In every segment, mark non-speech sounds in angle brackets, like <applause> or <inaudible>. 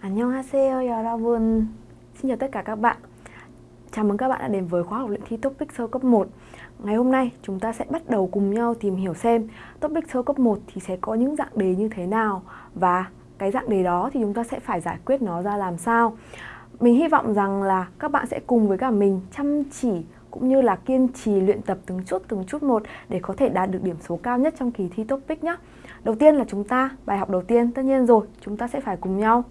안녕하세요 여러분 Xin chào tất cả các bạn Chào mừng các bạn đã đến với khóa học luyện thi Topic sơ cấp 1 Ngày hôm nay chúng ta sẽ bắt đầu cùng nhau tìm hiểu xem Topic sơ cấp 1 thì sẽ có những dạng đề như thế nào Và cái dạng đề đó thì chúng ta sẽ phải giải quyết nó ra làm sao Mình hy vọng rằng là các bạn sẽ cùng với cả mình chăm chỉ cũng như là kiên trì luyện tập từng chút từng chút một để có thể đạt được điểm số cao nhất trong kỳ thi topic nhé. Đầu tiên là chúng ta, bài học đầu tiên tất nhiên rồi, chúng ta sẽ phải cùng nhau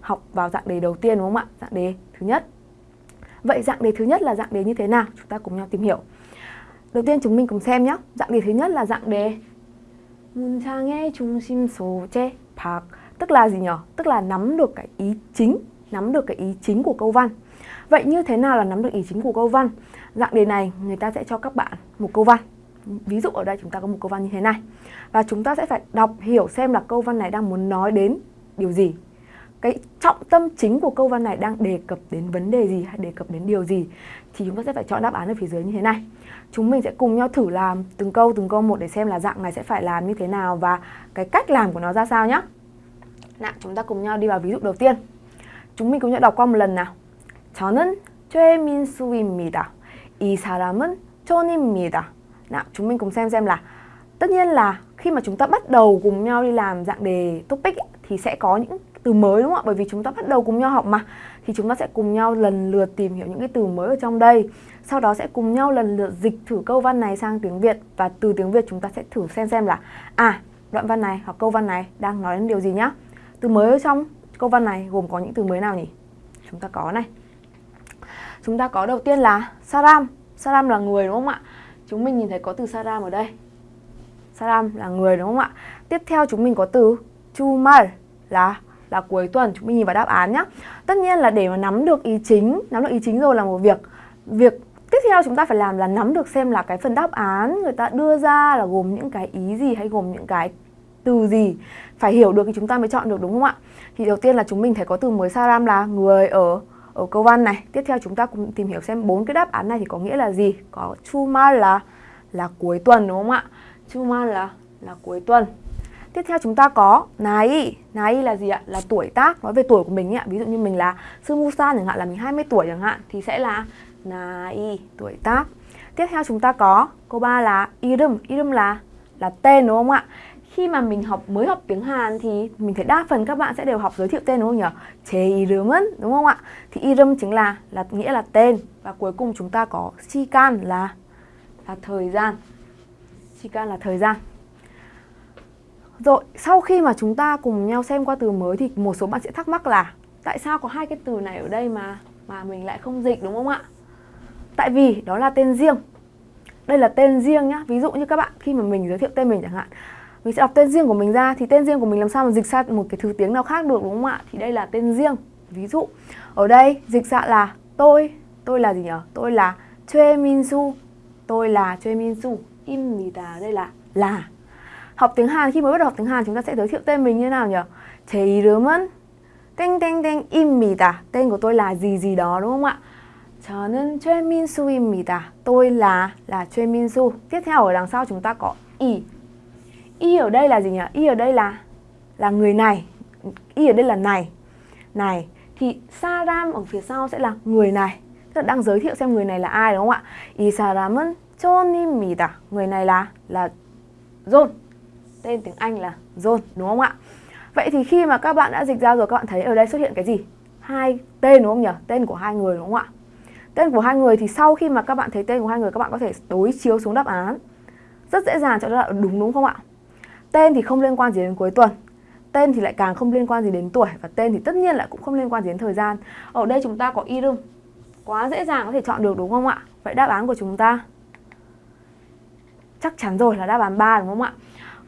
học vào dạng đề đầu tiên đúng không ạ? Dạng đề thứ nhất. Vậy dạng đề thứ nhất là dạng đề như thế nào? Chúng ta cùng nhau tìm hiểu. Đầu tiên chúng mình cùng xem nhé. Dạng đề thứ nhất là dạng đề 문장의 중심 소재 박 tức là gì nhỉ? Tức là nắm được cái ý chính, nắm được cái ý chính của câu văn. Vậy như thế nào là nắm được ý chính của câu văn? Dạng đề này người ta sẽ cho các bạn một câu văn. Ví dụ ở đây chúng ta có một câu văn như thế này. Và chúng ta sẽ phải đọc hiểu xem là câu văn này đang muốn nói đến điều gì. Cái trọng tâm chính của câu văn này đang đề cập đến vấn đề gì hay đề cập đến điều gì thì chúng ta sẽ phải chọn đáp án ở phía dưới như thế này. Chúng mình sẽ cùng nhau thử làm từng câu từng câu một để xem là dạng này sẽ phải làm như thế nào và cái cách làm của nó ra sao nhé. Nào, chúng ta cùng nhau đi vào ví dụ đầu tiên. Chúng mình cùng nhau đọc qua một lần nào. 저는 최민수입니다. 이 사람은 존입니다. Nào, chúng mình cùng xem xem là tất nhiên là khi mà chúng ta bắt đầu cùng nhau đi làm dạng đề topic ấy, thì sẽ có những từ mới đúng không ạ? Bởi vì chúng ta bắt đầu cùng nhau học mà thì chúng ta sẽ cùng nhau lần lượt tìm hiểu những cái từ mới ở trong đây. Sau đó sẽ cùng nhau lần lượt dịch thử câu văn này sang tiếng Việt và từ tiếng Việt chúng ta sẽ thử xem xem là à, đoạn văn này hoặc câu văn này đang nói đến điều gì nhá. Từ mới ở trong câu văn này gồm có những từ mới nào nhỉ? Chúng ta có này. Chúng ta có đầu tiên là saram. Saram là người đúng không ạ? Chúng mình nhìn thấy có từ saram ở đây. Saram là người đúng không ạ? Tiếp theo chúng mình có từ Chumar là là cuối tuần. Chúng mình nhìn vào đáp án nhé. Tất nhiên là để mà nắm được ý chính, nắm được ý chính rồi là một việc. Việc tiếp theo chúng ta phải làm là nắm được xem là cái phần đáp án người ta đưa ra là gồm những cái ý gì hay gồm những cái từ gì. Phải hiểu được thì chúng ta mới chọn được đúng không ạ? Thì đầu tiên là chúng mình thấy có từ mới saram là người ở ở câu văn này. Tiếp theo chúng ta cùng tìm hiểu xem bốn cái đáp án này thì có nghĩa là gì. Có chuma là là cuối tuần đúng không ạ? Chuma là là cuối tuần. Tiếp theo chúng ta có Nai Nai là gì ạ? Là tuổi tác Nói về tuổi của mình ạ Ví dụ như mình là Sư Musa chẳng hạn, là mình 20 tuổi chẳng hạn, Thì sẽ là Nai, Tuổi tác Tiếp theo chúng ta có Câu 3 là Irum Irum là là tên đúng không ạ? Khi mà mình học, mới học tiếng Hàn thì mình thấy đa phần các bạn sẽ đều học giới thiệu tên đúng không nhỉ? Chê Irum은 đúng không ạ? Thì Irum chính là là, nghĩa là tên và cuối cùng chúng ta có Shikan là là thời gian. Shikan là thời gian. Rồi, sau khi mà chúng ta cùng nhau xem qua từ mới thì một số bạn sẽ thắc mắc là tại sao có hai cái từ này ở đây mà mà mình lại không dịch đúng không ạ? Tại vì đó là tên riêng. Đây là tên riêng nhá. Ví dụ như các bạn khi mà mình giới thiệu tên mình chẳng hạn mình sẽ đọc tên riêng của mình ra thì tên riêng của mình làm sao mà dịch sang một cái thứ tiếng nào khác được đúng không ạ? Thì đây là tên riêng. Ví dụ ở đây dịch ra là tôi, tôi là gì nhỉ? Tôi là Choi Min Su. Tôi là Choi Min Su. Imnida đây là là Học tiếng Hàn khi mới bắt đầu học tiếng Hàn chúng ta sẽ giới thiệu tên mình như thế nào nhỉ? 제 이름은 땡땡땡입니다. Tên của tôi là gì gì đó đúng không ạ? 저는 최민수입니다. Tôi là là 최민수. Tiếp theo ở đằng sau chúng ta có 이 y ở đây là gì nhỉ? Y ở đây là là người này. Y ở đây là này. Này thì Saram ở phía sau sẽ là người này. Tức là đang giới thiệu xem người này là ai đúng không ạ? 이 사람은 존입니다. Người này là là John. Tên tiếng Anh là John, đúng không ạ? Vậy thì khi mà các bạn đã dịch ra rồi, các bạn thấy ở đây xuất hiện cái gì? Hai tên, đúng không nhỉ? Tên của hai người, đúng không ạ? Tên của hai người thì sau khi mà các bạn thấy tên của hai người, các bạn có thể đối chiếu xuống đáp án. Rất dễ dàng chọn ra đúng đúng không ạ? Tên thì không liên quan gì đến cuối tuần Tên thì lại càng không liên quan gì đến tuổi Và tên thì tất nhiên lại cũng không liên quan gì đến thời gian Ở đây chúng ta có irum Quá dễ dàng có thể chọn được, đúng không ạ? Vậy đáp án của chúng ta Chắc chắn rồi là đáp án 3 đúng không ạ?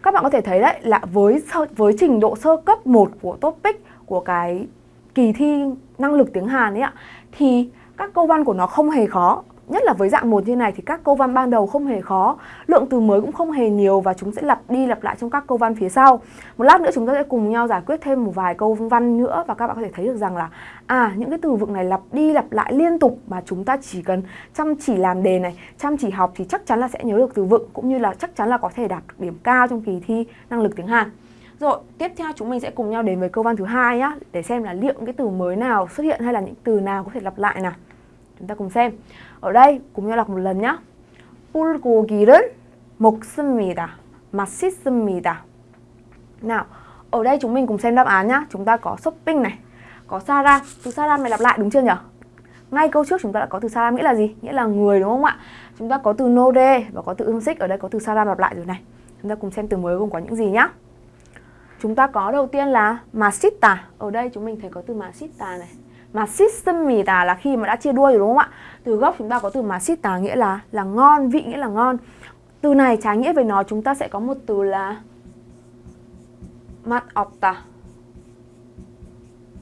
Các bạn có thể thấy đấy, là với với trình độ sơ cấp 1 của topic, của cái kỳ thi năng lực tiếng Hàn ấy ạ, thì các câu văn của nó không hề khó. Nhất là với dạng một như này thì các câu văn ban đầu không hề khó Lượng từ mới cũng không hề nhiều và chúng sẽ lặp đi lặp lại trong các câu văn phía sau Một lát nữa chúng ta sẽ cùng nhau giải quyết thêm một vài câu văn nữa Và các bạn có thể thấy được rằng là À những cái từ vựng này lặp đi lặp lại liên tục Mà chúng ta chỉ cần chăm chỉ làm đề này Chăm chỉ học thì chắc chắn là sẽ nhớ được từ vựng Cũng như là chắc chắn là có thể đạt được điểm cao trong kỳ thi năng lực tiếng Hàn Rồi, tiếp theo chúng mình sẽ cùng nhau đến với câu văn thứ hai nhá để xem là liệu những cái từ mới nào xuất hiện hay là những từ nào có thể lặp lại nào. Chúng ta cùng xem. Ở đây cùng nhau đọc một lần nhá. 불고기를 먹습니다. 맛있습니다. Nào, ở đây chúng mình cùng xem đáp án nhá. Chúng ta có shopping này, có saram. Từ saram này lặp lại đúng chưa nhỉ? Ngay câu trước chúng ta đã có từ saram nghĩa là gì? Nghĩa là người đúng không ạ? Chúng ta có từ node và có từ ương xích. Ở đây có từ saram lặp lại rồi này. Chúng ta cùng xem từ mới gồm có những gì nhá. Chúng ta có đầu tiên là masita. Ở đây chúng mình thấy có từ masita này. Masismita là khi mà đã chia đuôi rồi đúng không ạ? Từ gốc chúng ta có từ masita nghĩa là là ngon, vị nghĩa là ngon. Từ này trái nghĩa với nó chúng ta sẽ có một từ là mặt opta.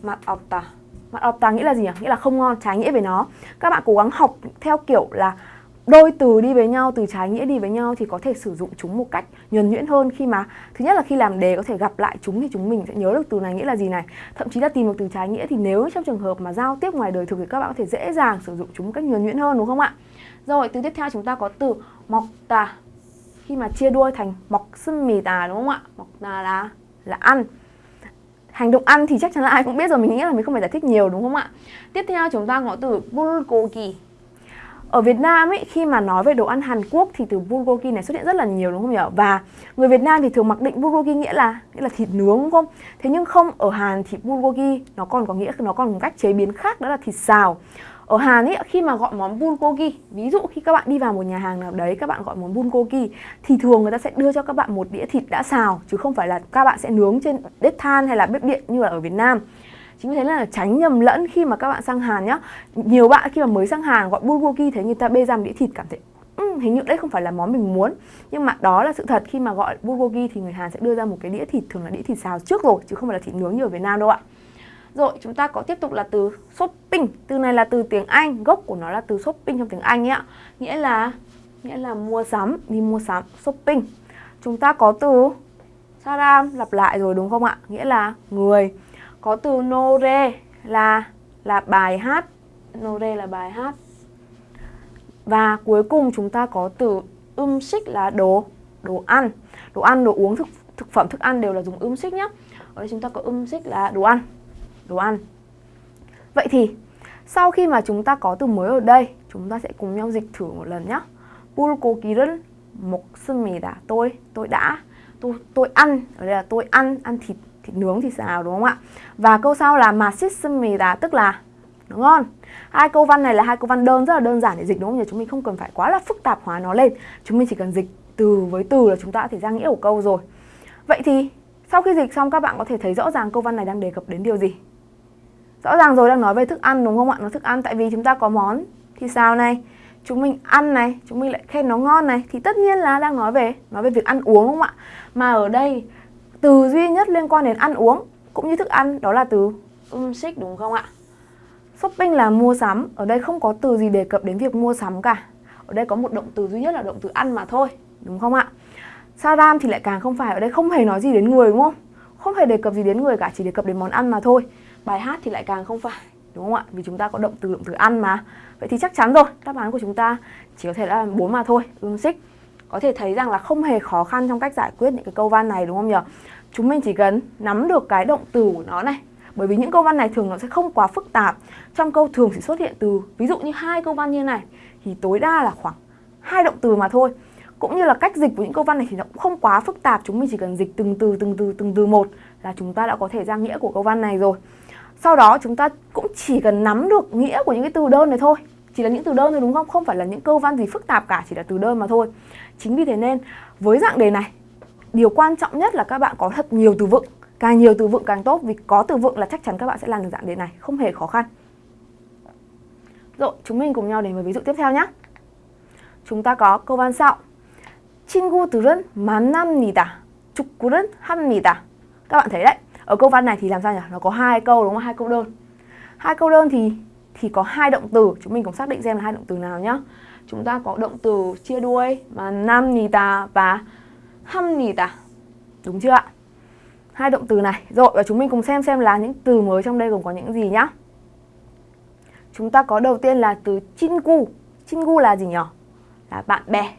Mặt opta. Mặt opta nghĩa là gì nhỉ? Nghĩa là không ngon, trái nghĩa với nó. Các bạn cố gắng học theo kiểu là đôi từ đi với nhau, từ trái nghĩa đi với nhau thì có thể sử dụng chúng một cách nhuần nhuyễn hơn khi mà thứ nhất là khi làm đề có thể gặp lại chúng thì chúng mình sẽ nhớ được từ này nghĩa là gì này. Thậm chí là tìm được từ trái nghĩa thì nếu trong trường hợp mà giao tiếp ngoài đời thực thì các bạn có thể dễ dàng sử dụng chúng một cách nhuần nhuyễn hơn đúng không ạ? Rồi, từ tiếp theo chúng ta có từ mọc tà khi mà chia đuôi thành mọc sưng mì tà đúng không ạ? Mọc tà là là ăn hành động ăn thì chắc chắn là ai cũng biết rồi mình nghĩ là mình không phải giải thích nhiều đúng không ạ tiếp theo chúng ta có từ bulgogi ở Việt Nam ấy khi mà nói về đồ ăn Hàn Quốc thì từ bulgogi này xuất hiện rất là nhiều đúng không nhỉ? Và người Việt Nam thì thường mặc định bulgogi nghĩa là nghĩa là thịt nướng đúng không? Thế nhưng không ở Hàn thì bulgogi nó còn có nghĩa nó còn một cách chế biến khác đó là thịt xào. Ở Hàn ấy khi mà gọi món bulgogi, ví dụ khi các bạn đi vào một nhà hàng nào đấy các bạn gọi món bulgogi thì thường người ta sẽ đưa cho các bạn một đĩa thịt đã xào chứ không phải là các bạn sẽ nướng trên bếp than hay là bếp điện như là ở Việt Nam. Chính vì thế là tránh nhầm lẫn khi mà các bạn sang Hàn nhá. Nhiều bạn khi mà mới sang Hàn gọi bulgogi thấy người ta bê ra một đĩa thịt cảm thấy um, hình như đấy không phải là món mình muốn. Nhưng mà đó là sự thật khi mà gọi bulgogi thì người Hàn sẽ đưa ra một cái đĩa thịt thường là đĩa thịt xào trước rồi chứ không phải là thịt nướng như ở Việt Nam đâu ạ. Rồi chúng ta có tiếp tục là từ shopping. Từ này là từ tiếng Anh Gốc của nó là từ shopping trong tiếng Anh ấy ạ. Nghĩa là nghĩa là mua sắm Đi mua sắm shopping. Chúng ta có từ saram lặp lại rồi đúng không ạ? Nghĩa là người Có từ nore là là bài hát Nore là bài hát Và cuối cùng chúng ta có từ um xích là đồ đồ ăn Đồ ăn, đồ uống, thực, thực phẩm, thức ăn đều là dùng um xích nhé Ở đây chúng ta có um xích là đồ ăn đồ ăn. Vậy thì sau khi mà chúng ta có từ mới ở đây, chúng ta sẽ cùng nhau dịch thử một lần nhé. 불고기를 먹습니다. Tôi tôi đã tôi tôi ăn, ở đây là tôi ăn ăn thịt thịt nướng thì xào đúng không ạ? Và câu sau là mà sismida tức là đúng không hai câu văn này là hai câu văn đơn, rất là đơn giản để dịch, đúng không? Nhỉ chúng mình không cần phải quá là phức tạp hóa nó lên. Chúng mình chỉ cần dịch từ với từ là chúng ta đã thể ra nghĩa của câu rồi. Vậy thì sau khi dịch xong, các bạn có thể thấy rõ ràng câu văn này đang đề cập đến điều gì? Rõ ràng rồi, đang nói về thức ăn, đúng không ạ? Nó thức ăn, tại vì chúng ta có món thì sao này? Chúng mình ăn này, chúng mình lại khen nó ngon này. Thì tất nhiên là đang nói về nói về việc ăn uống, đúng không ạ? Mà ở đây từ duy nhất liên quan đến ăn uống cũng như thức ăn đó là từ um xích đúng không ạ? Shopping là mua sắm, ở đây không có từ gì đề cập đến việc mua sắm cả. Ở đây có một động từ duy nhất là động từ ăn mà thôi, đúng không ạ? Saram thì lại càng không phải, ở đây không hề nói gì đến người đúng không? Không hề đề cập gì đến người cả, chỉ đề cập đến món ăn mà thôi. Bài hát thì lại càng không phải đúng không ạ? Vì chúng ta có động từ động từ ăn mà. Vậy thì chắc chắn rồi đáp án của chúng ta chỉ có thể là bốn mà thôi. Ương xích có thể thấy rằng là không hề khó khăn trong cách giải quyết những cái câu văn này đúng không nhỉ? Chúng mình chỉ cần nắm được cái động từ của nó này. Bởi vì những câu văn này thường nó sẽ không quá phức tạp. Trong câu thường chỉ xuất hiện từ ví dụ như hai câu văn như này thì tối đa là khoảng hai động từ mà thôi. Cũng như là cách dịch của những câu văn này thì nó cũng không quá phức tạp. Chúng mình chỉ cần dịch từng từ từng từ từng từ một là chúng ta đã có thể ra nghĩa của câu văn này rồi. Sau đó chúng ta cũng chỉ cần nắm được nghĩa của những cái từ đơn này thôi. Chỉ là những từ đơn thôi đúng không? Không phải là những câu văn gì phức tạp cả, chỉ là từ đơn mà thôi. Chính vì thế nên với dạng đề này Điều quan trọng nhất là các bạn có thật nhiều từ vựng Càng nhiều từ vựng càng tốt Vì có từ vựng là chắc chắn các bạn sẽ làm được dạng đề này Không hề khó khăn Rồi, chúng mình cùng nhau đến với ví dụ tiếp theo nhé Chúng ta có câu văn sau 친구들은 만납니다. 축구는 합니다. Các bạn thấy đấy, ở câu văn này thì làm sao nhỉ? Nó có hai câu đúng không? Hai câu đơn. Hai câu đơn thì thì có hai động từ, chúng mình cùng xác định xem là hai động từ nào nhá. chúng ta có động từ chia đuôi mà nam nì tà và hâm nì tà. Đúng chưa ạ? Hai động từ này. Rồi và chúng mình cùng xem xem là những từ mới trong đây gồm có những gì nhá. Chúng ta có đầu tiên là từ chingu. Chingu là gì nhỉ? Là bạn bè.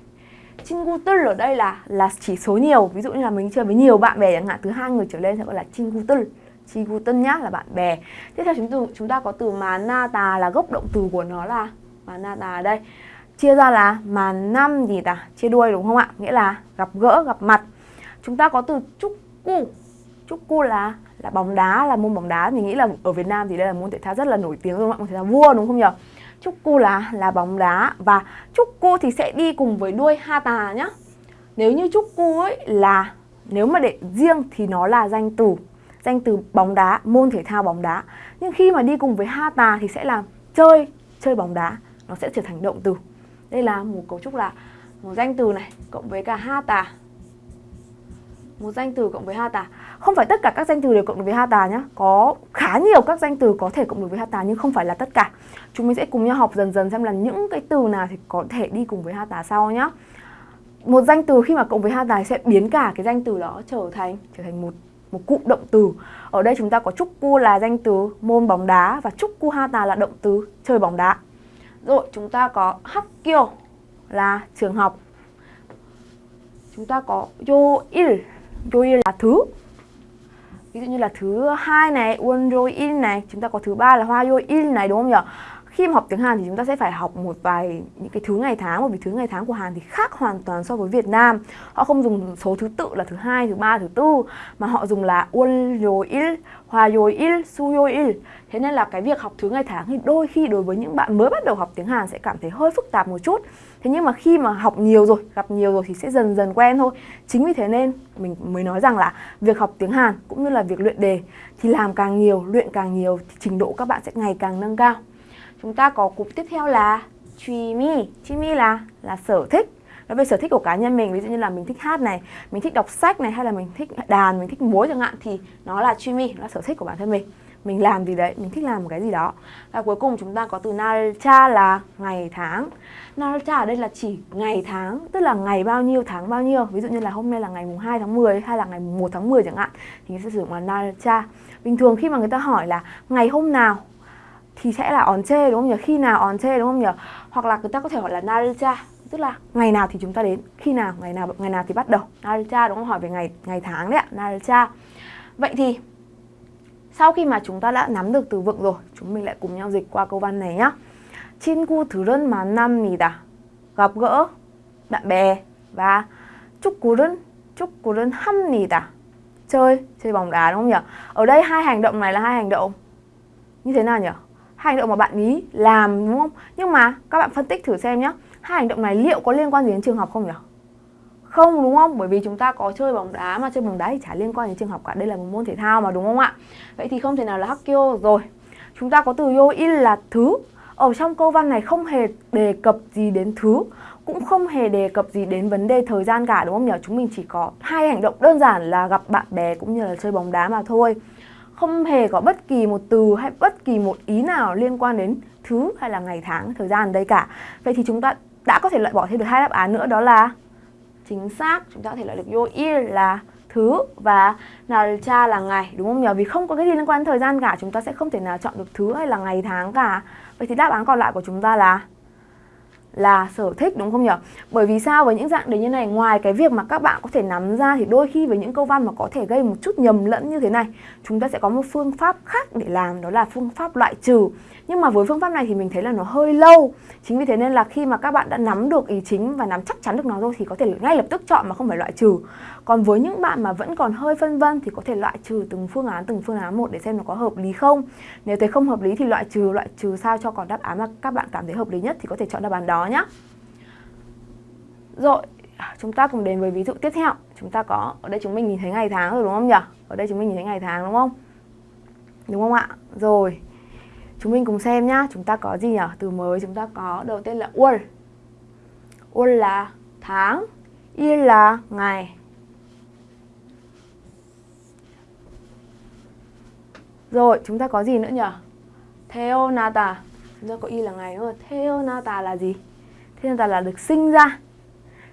Chingu tư ở đây là là chỉ số nhiều. Ví dụ như là mình chơi với nhiều bạn bè chẳng hạn từ hai người trở lên sẽ gọi là chingu tư. Chingu tư nhá là bạn bè. Tiếp theo chúng ta, chúng ta có từ mà na tà là gốc động từ của nó là mà na tà đây chia ra là mà năm gì ta chia đuôi đúng không ạ? Nghĩa là gặp gỡ, gặp mặt. Chúng ta có từ chúc cu chúc cu là là bóng đá, là môn bóng đá. Mình nghĩ là ở Việt Nam thì đây là môn thể thao rất là nổi tiếng đúng không ạ? Môn thể thao vua đúng không nhỉ? Chúc cu là là bóng đá và chúc cu thì sẽ đi cùng với đuôi ha tà nhá. Nếu như chúc cu ấy là, nếu mà để riêng thì nó là danh từ danh từ bóng đá, môn thể thao bóng đá. Nhưng khi mà đi cùng với ha tà thì sẽ là chơi chơi bóng đá. Nó sẽ trở thành động từ đây là một cấu trúc là một danh từ này, cộng với cả ha tà. Một danh từ cộng với ha tà. Không phải tất cả các danh từ đều cộng được với ha tà nhé có khá nhiều các danh từ có thể cộng được với ha tà, nhưng không phải là tất cả. Chúng mình sẽ cùng nhau học dần dần xem là những cái từ nào thì có thể đi cùng với ha tà sau nhé một danh từ khi mà cộng với ha tà sẽ biến cả cái danh từ đó trở thành trở thành một một cụm động từ. Ở đây chúng ta có trúc cu là danh từ môn bóng đá và trúc cu ha tà là động từ chơi bóng đá. Rồi chúng ta có Hakkyo là trường học. Chúng ta có Yoil. Yoil là thứ. Ví dụ như là thứ hai này, Won Yoil này, chúng ta có thứ ba là Hoa Yoil này đúng không nhỉ? Khi mà học tiếng Hàn thì chúng ta sẽ phải học một vài những cái thứ ngày tháng bởi vì thứ ngày tháng của Hàn thì khác hoàn toàn so với Việt Nam. Họ không dùng số thứ tự là thứ hai, thứ ba, thứ tư mà họ dùng là Won Yoil 일, 화요일, 수요일 thế nên là cái việc học thứ ngày tháng thì đôi khi đối với những bạn mới bắt đầu học tiếng Hàn sẽ cảm thấy hơi phức tạp một chút thế nhưng mà khi mà học nhiều rồi gặp nhiều rồi thì sẽ dần dần quen thôi chính vì thế nên mình mới nói rằng là việc học tiếng Hàn cũng như là việc luyện đề thì làm càng nhiều luyện càng nhiều thì trình độ các bạn sẽ ngày càng nâng cao chúng ta có cụm tiếp theo là 취미 취미 là là sở thích nói về sở thích của cá nhân mình, ví dụ như là mình thích hát này, mình thích đọc sách này, hay là mình thích đàn, mình thích múa chẳng hạn, thì nó là chuyên nó là sở thích của bản thân mình. Mình làm gì đấy, mình thích làm một cái gì đó. Và cuối cùng chúng ta có từ nalcha là ngày tháng. Nalcha ở đây là chỉ ngày tháng, tức là ngày bao nhiêu, tháng bao nhiêu. Ví dụ như là hôm nay là ngày mùng 2 tháng 10 hay là ngày mùng 1 tháng 10 chẳng hạn, thì sẽ sử dụng là nalcha bình thường khi mà người ta hỏi là ngày hôm nào thì sẽ là on chê, đúng không nhỉ? Khi nào on chê, đúng không nhỉ? Hoặc là người ta có thể hỏi là nalcha tức là ngày nào thì chúng ta đến, khi nào, ngày nào ngày nào thì bắt đầu. 날짜 đúng không? Hỏi về ngày ngày tháng đấy ạ, 날짜. Vậy thì sau khi mà chúng ta đã nắm được từ vựng rồi, chúng mình lại cùng nhau dịch qua câu văn này nhá. 친구들은 만납니다. gặp gỡ bạn bè và 축구는 축구는 합니다. chơi chơi bóng đá đúng không nhỉ? Ở đây hai hành động này là hai hành động như thế nào nhỉ? Hai hành động mà bạn ý làm đúng không? Nhưng mà các bạn phân tích thử xem nhé. hai hành động này liệu có liên quan gì đến trường học không nhỉ? Không, đúng không? Bởi vì chúng ta có chơi bóng đá mà, chơi bóng đá thì chả liên quan đến trường học cả. Đây là một môn thể thao mà, đúng không ạ? Vậy thì không thể nào là hakkyo rồi. Chúng ta có từ yoi là thứ. Ở trong câu văn này không hề đề cập gì đến thứ, cũng không hề đề cập gì đến vấn đề thời gian cả, đúng không nhỉ? Chúng mình chỉ có hai hành động đơn giản là gặp bạn bè cũng như là chơi bóng đá mà thôi. Không hề có bất kỳ một từ hay bất kỳ một ý nào liên quan đến thứ hay là ngày tháng, thời gian ở đây cả. Vậy thì chúng ta đã có thể loại bỏ thêm được hai đáp án nữa đó là chính xác chúng ta có thể loại được yoil là thứ và cha là ngày đúng không nhỉ? Vì không có cái gì liên quan đến thời gian cả, chúng ta sẽ không thể nào chọn được thứ hay là ngày tháng cả. Vậy thì đáp án còn lại của chúng ta là là sở thích đúng không nhỉ? Bởi vì sao với những dạng đề như này ngoài cái việc mà các bạn có thể nắm ra thì đôi khi với những câu văn mà có thể gây một chút nhầm lẫn như thế này chúng ta sẽ có một phương pháp khác để làm đó là phương pháp loại trừ nhưng mà với phương pháp này thì mình thấy là nó hơi lâu. Chính vì thế nên là khi mà các bạn đã nắm được ý chính và nắm chắc chắn được nó rồi thì có thể ngay lập tức chọn mà không phải loại trừ. Còn với những bạn mà vẫn còn hơi phân vân thì có thể loại trừ từng phương án, từng phương án một để xem nó có hợp lý không. Nếu thấy không hợp lý thì loại trừ loại trừ sao cho còn đáp án mà các bạn cảm thấy hợp lý nhất thì có thể chọn đáp án đó nhé rồi, chúng ta cùng đến với ví dụ tiếp theo. Chúng ta có, ở đây chúng mình nhìn thấy ngày tháng rồi đúng không nhỉ? Ở đây chúng mình nhìn thấy ngày tháng đúng không? Đúng không ạ? Rồi. Chúng mình cùng xem nhá, chúng ta có gì nhỉ? Từ mới chúng ta có đầu tiên là ul ul là tháng, il là ngày. Rồi, chúng ta có gì nữa nhỉ? Theonata. Chúng ta có y là ngày đúng không? Theonata là gì? Theonata là được sinh ra.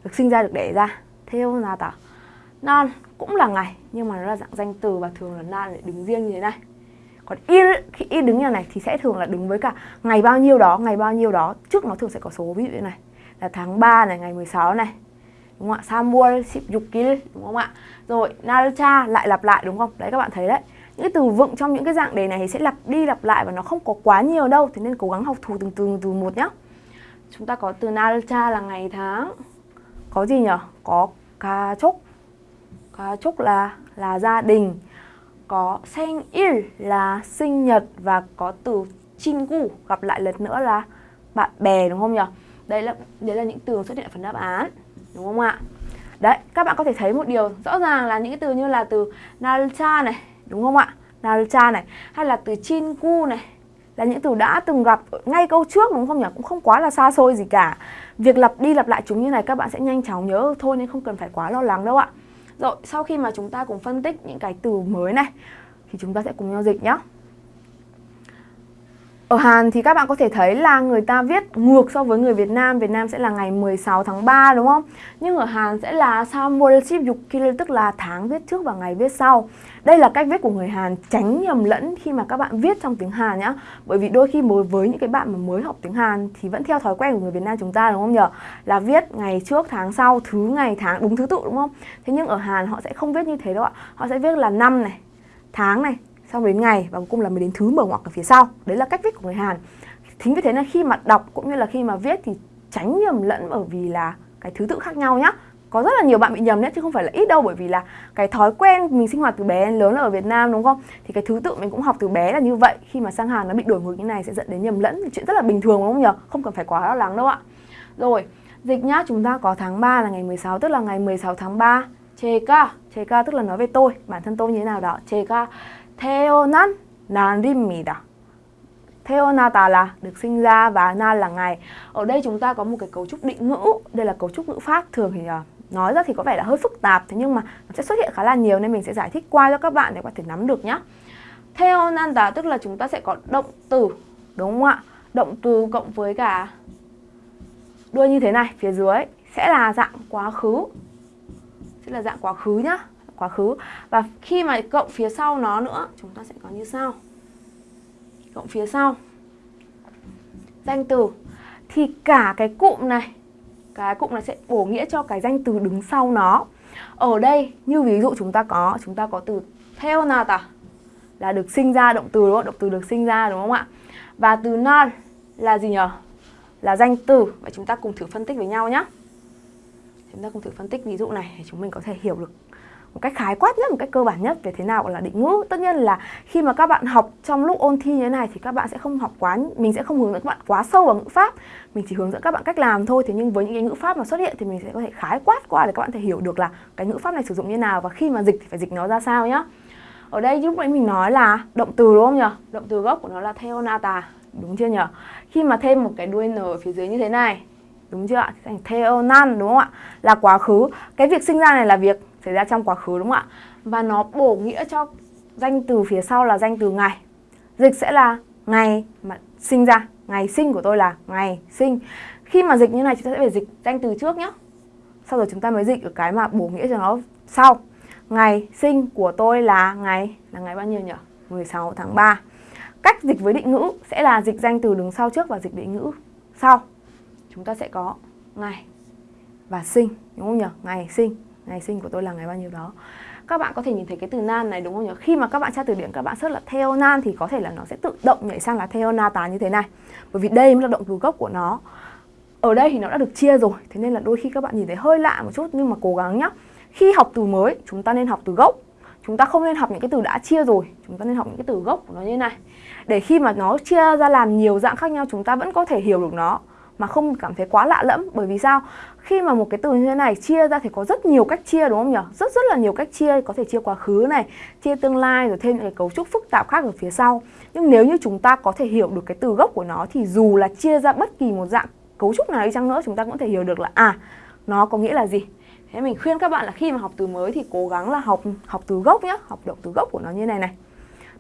Được sinh ra, được đẻ ra. Theonata. Nan cũng là ngày, nhưng mà nó là dạng danh từ và thường là nan để đứng riêng như thế này còn y khi y đứng như này thì sẽ thường là đứng với cả ngày bao nhiêu đó ngày bao nhiêu đó trước nó thường sẽ có số ví dụ như này là tháng 3 này ngày 16 này đúng không ạ? Samuel Sipyukil đúng không ạ? Rồi Nalcha lại lặp lại đúng không? Đấy các bạn thấy đấy. Những cái từ vựng trong những cái dạng đề này thì sẽ lặp đi lặp lại và nó không có quá nhiều đâu, thế nên cố gắng học thuộc từng từ từ một nhá. Chúng ta có từ Nalcha là ngày tháng. Có gì nhỉ? Có ca chúc. Ca chúc là là gia đình có seng il là sinh nhật và có từ chingu gặp lại lần nữa là bạn bè đúng không nhỉ? đây là đấy là những từ xuất hiện ở phần đáp án đúng không ạ? Đấy, các bạn có thể thấy một điều rõ ràng là những cái từ như là từ nalcha này, đúng không ạ? Nalcha này hay là từ chinku này là những từ đã từng gặp ngay câu trước đúng không nhỉ? Cũng không quá là xa xôi gì cả. Việc lặp đi lặp lại chúng như này các bạn sẽ nhanh chóng nhớ thôi nên không cần phải quá lo lắng đâu ạ. Rồi, sau khi mà chúng ta cùng phân tích những cái từ mới này thì chúng ta sẽ cùng nhau dịch nhé. Ở Hàn thì các bạn có thể thấy là người ta viết ngược so với người Việt Nam Việt Nam sẽ là ngày 16 tháng 3 đúng không? Nhưng ở Hàn sẽ là Samwol tức là tháng viết trước và ngày viết sau Đây là cách viết của người Hàn tránh nhầm lẫn khi mà các bạn viết trong tiếng Hàn nhá Bởi vì đôi khi với những cái bạn mà mới học tiếng Hàn thì vẫn theo thói quen của người Việt Nam chúng ta đúng không nhỉ? Là viết ngày trước tháng sau, thứ ngày tháng đúng thứ tự đúng không? Thế nhưng ở Hàn họ sẽ không viết như thế đâu ạ Họ sẽ viết là năm này, tháng này, xong đến ngày, và cuối cùng là mới đến thứ mở ngoặc ở phía sau. Đấy là cách viết của người Hàn. Thính vì thế là khi mà đọc cũng như là khi mà viết thì tránh nhầm lẫn bởi vì là cái thứ tự khác nhau nhá. Có rất là nhiều bạn bị nhầm đấy, chứ không phải là ít đâu, bởi vì là cái thói quen mình sinh hoạt từ bé đến lớn là ở Việt Nam, đúng không? Thì cái thứ tự mình cũng học từ bé là như vậy. Khi mà sang Hàn nó bị đổi ngược như này sẽ dẫn đến nhầm lẫn. Chuyện rất là bình thường, đúng không nhỉ không cần phải quá lo lắng đâu ạ. Rồi, dịch nhá, chúng ta có tháng 3 là ngày 16 tức là ngày 16 tháng 3 chê ca. Chê ca tức là nói về tôi, bản thân tôi như thế nào đó. Chê ca. 태어난 날입니다. 태어나다 là được sinh ra và na là ngày. Ở đây chúng ta có một cái cấu trúc định ngữ, đây là cấu trúc ngữ pháp thường thì uh, nói ra thì có vẻ là hơi phức tạp thế nhưng mà nó sẽ xuất hiện khá là nhiều nên mình sẽ giải thích qua cho các bạn để có thể nắm được nhé. 태어난다 tức là chúng ta sẽ có động từ đúng không ạ? Động từ cộng với cả đuôi như thế này phía dưới sẽ là dạng quá khứ. Sẽ là dạng quá khứ nhá quá khứ. Và khi mà cộng phía sau nó nữa, chúng ta sẽ có như sau. Cộng phía sau. Danh từ. Thì cả cái cụm này cái cụm này sẽ bổ nghĩa cho cái danh từ đứng sau nó. Ở đây, như ví dụ chúng ta có, chúng ta có từ theo nào ta là được sinh ra, động từ đúng không? động từ được sinh ra đúng không ạ? Và từ nan là gì nhỉ là danh từ. Vậy chúng ta cùng thử phân tích với nhau nhé chúng ta cùng thử phân tích ví dụ này để chúng mình có thể hiểu được một cách khái quát nhất, một cách cơ bản nhất về thế nào gọi là định ngữ. Tất nhiên là khi mà các bạn học trong lúc ôn thi như thế này thì các bạn sẽ không học quá, mình sẽ không hướng dẫn các bạn quá sâu vào ngữ pháp. Mình chỉ hướng dẫn các bạn cách làm thôi. Thế nhưng với những cái ngữ pháp mà xuất hiện thì mình sẽ có thể khái quát qua để các bạn thể hiểu được là cái ngữ pháp này sử dụng như nào và khi mà dịch thì phải dịch nó ra sao nhá. Ở đây lúc nãy mình nói là động từ đúng không nhỉ? Động từ gốc của nó là theonata đúng chưa nhỉ? Khi mà thêm một cái đuôi n ở phía dưới như thế này, đúng chưa ạ? Thành theo nan đúng không ạ? Là quá khứ. Cái việc sinh ra này là việc xảy ra trong quá khứ đúng không ạ? Và nó bổ nghĩa cho danh từ phía sau là danh từ ngày. Dịch sẽ là ngày mà sinh ra, ngày sinh của tôi là ngày sinh. Khi mà dịch như này chúng ta sẽ phải dịch danh từ trước nhé. Sau rồi chúng ta mới dịch ở cái mà bổ nghĩa cho nó sau. Ngày sinh của tôi là ngày là ngày bao nhiêu nhỉ? 16 tháng 3. Cách dịch với định ngữ sẽ là dịch danh từ đứng sau trước và dịch định ngữ sau. Chúng ta sẽ có ngày và sinh, đúng không nhỉ? Ngày sinh ngày sinh của tôi là ngày bao nhiêu đó. Các bạn có thể nhìn thấy cái từ nan này, đúng không nhỉ? Khi mà các bạn tra từ điển, các bạn search là theo nan thì có thể là nó sẽ tự động nhảy sang là theo na tá như thế này. Bởi vì đây mới là động từ gốc của nó. Ở đây thì nó đã được chia rồi. Thế nên là đôi khi các bạn nhìn thấy hơi lạ một chút, nhưng mà cố gắng nhá. Khi học từ mới, chúng ta nên học từ gốc. Chúng ta không nên học những cái từ đã chia rồi. Chúng ta nên học những cái từ gốc của nó như thế này. Để khi mà nó chia ra làm nhiều dạng khác nhau, chúng ta vẫn có thể hiểu được nó mà không cảm thấy quá lạ lẫm. Bởi vì sao? Khi mà một cái từ như thế này chia ra thì có rất nhiều cách chia, đúng không nhỉ? Rất rất là nhiều cách chia, có thể chia quá khứ này, chia tương lai, rồi thêm những cái cấu trúc phức tạp khác ở phía sau. Nhưng nếu như chúng ta có thể hiểu được cái từ gốc của nó, thì dù là chia ra bất kỳ một dạng cấu trúc nào đi chăng nữa, chúng ta cũng thể hiểu được là à nó có nghĩa là gì? Thế mình khuyên các bạn là khi mà học từ mới thì cố gắng là học học từ gốc nhé học động từ gốc của nó như này này.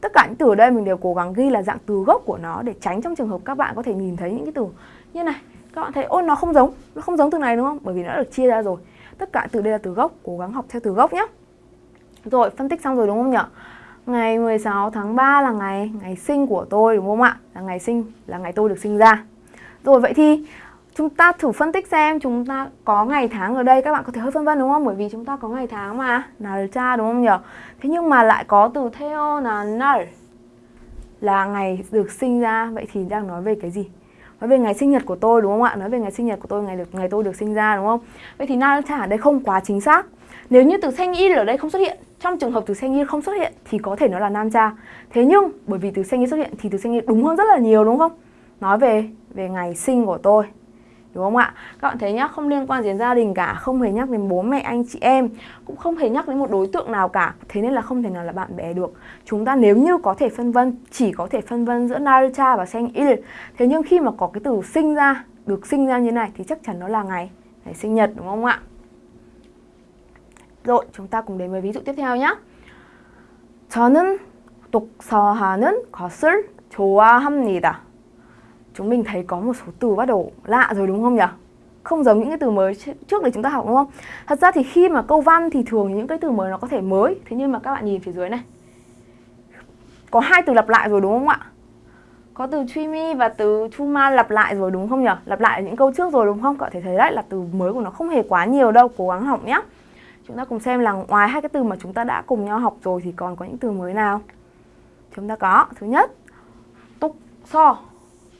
Tất cả những từ ở đây mình đều cố gắng ghi là dạng từ gốc của nó để tránh trong trường hợp các bạn có thể nhìn thấy những cái từ như này các bạn thấy, ôi, nó không giống, nó không giống từ này, đúng không? Bởi vì nó được chia ra rồi. Tất cả từ đây là từ gốc, cố gắng học theo từ gốc nhé rồi, phân tích xong rồi đúng không nhỉ ngày 16 tháng 3 là ngày ngày sinh của tôi, đúng không ạ? Là ngày sinh, là ngày tôi được sinh ra. Rồi, vậy thì chúng ta thử phân tích xem chúng ta có ngày tháng ở đây. Các bạn có thể hơi phân vân đúng không? Bởi vì chúng ta có ngày tháng mà. Là cha, đúng không nhỉ thế nhưng mà lại có từ theo là nar là ngày được sinh ra. Vậy thì đang nói về cái gì? nói về ngày sinh nhật của tôi, đúng không ạ? Nói về ngày sinh nhật của tôi, ngày được ngày tôi được sinh ra, đúng không? Vậy thì na chả, đây không quá chính xác. Nếu như từ xanh in ở đây không xuất hiện, trong trường hợp từ xanh in không xuất hiện thì có thể nó là nam cha thế nhưng, bởi vì từ xanh in xuất hiện thì từ xanh in đúng hơn rất là nhiều, đúng không? Nói về về ngày sinh của tôi Đúng không ạ? Các bạn thấy nhá, không liên quan đến gia đình cả, không hề nhắc đến bố mẹ anh chị em, cũng không hề nhắc đến một đối tượng nào cả. Thế nên là không thể nào là bạn bè được. Chúng ta nếu như có thể phân vân, chỉ có thể phân vân giữa Narcha và Sinh-il. Thế nhưng khi mà có cái từ sinh ra, được sinh ra như này thì chắc chắn nó là ngày ngày sinh nhật đúng không ạ? Rồi, chúng ta cùng đến với ví dụ tiếp theo nhé. 저는 독서하는 것을 좋아합니다. chúng mình thấy có một số từ bắt đầu lạ rồi đúng không nhỉ? Không giống những cái từ mới trước đấy chúng ta học đúng không? Thật ra thì khi mà câu văn thì thường những cái từ mới nó có thể mới Thế nhưng mà các bạn nhìn phía dưới này Có hai từ lặp lại rồi đúng không ạ? Có từ truy mi và từ Chuma lặp lại rồi đúng không nhỉ? Lặp lại những câu trước rồi đúng không? Các bạn thể thấy đấy là từ mới của nó không hề quá nhiều đâu, Cố gắng học nhé Chúng ta cùng xem là ngoài hai cái từ mà chúng ta đã cùng nhau học rồi Thì còn có những từ mới nào? Chúng ta có Thứ nhất Túc so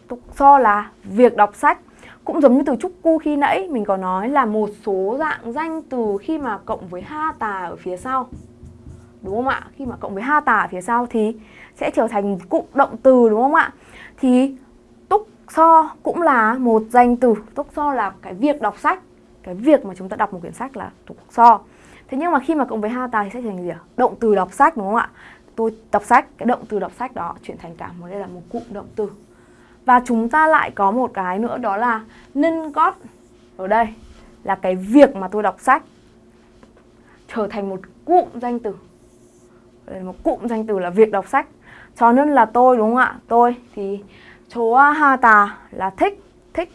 tục so là việc đọc sách. Cũng giống như từ trúc cu khi nãy, mình có nói là một số dạng danh từ khi mà cộng với ha tà ở phía sau. Đúng không ạ? Khi mà cộng với ha tà ở phía sau thì sẽ trở thành cụm động từ, đúng không ạ? Thì túc so cũng là một danh từ. Túc so là cái việc đọc sách. Cái việc mà chúng ta đọc một quyển sách là túc so. Thế nhưng mà khi mà cộng với ha tà thì sẽ thành gì ạ? Động từ đọc sách, đúng không ạ? Tôi đọc sách, cái động từ đọc sách đó chuyển thành cả một, đây là một cụm động từ và chúng ta lại có một cái nữa đó là nên gót. Ở đây là cái việc mà tôi đọc sách trở thành một cụm danh từ. Một cụm danh từ là việc đọc sách. Cho nên là tôi đúng không ạ? Tôi thì chỗ ha tà là thích thích.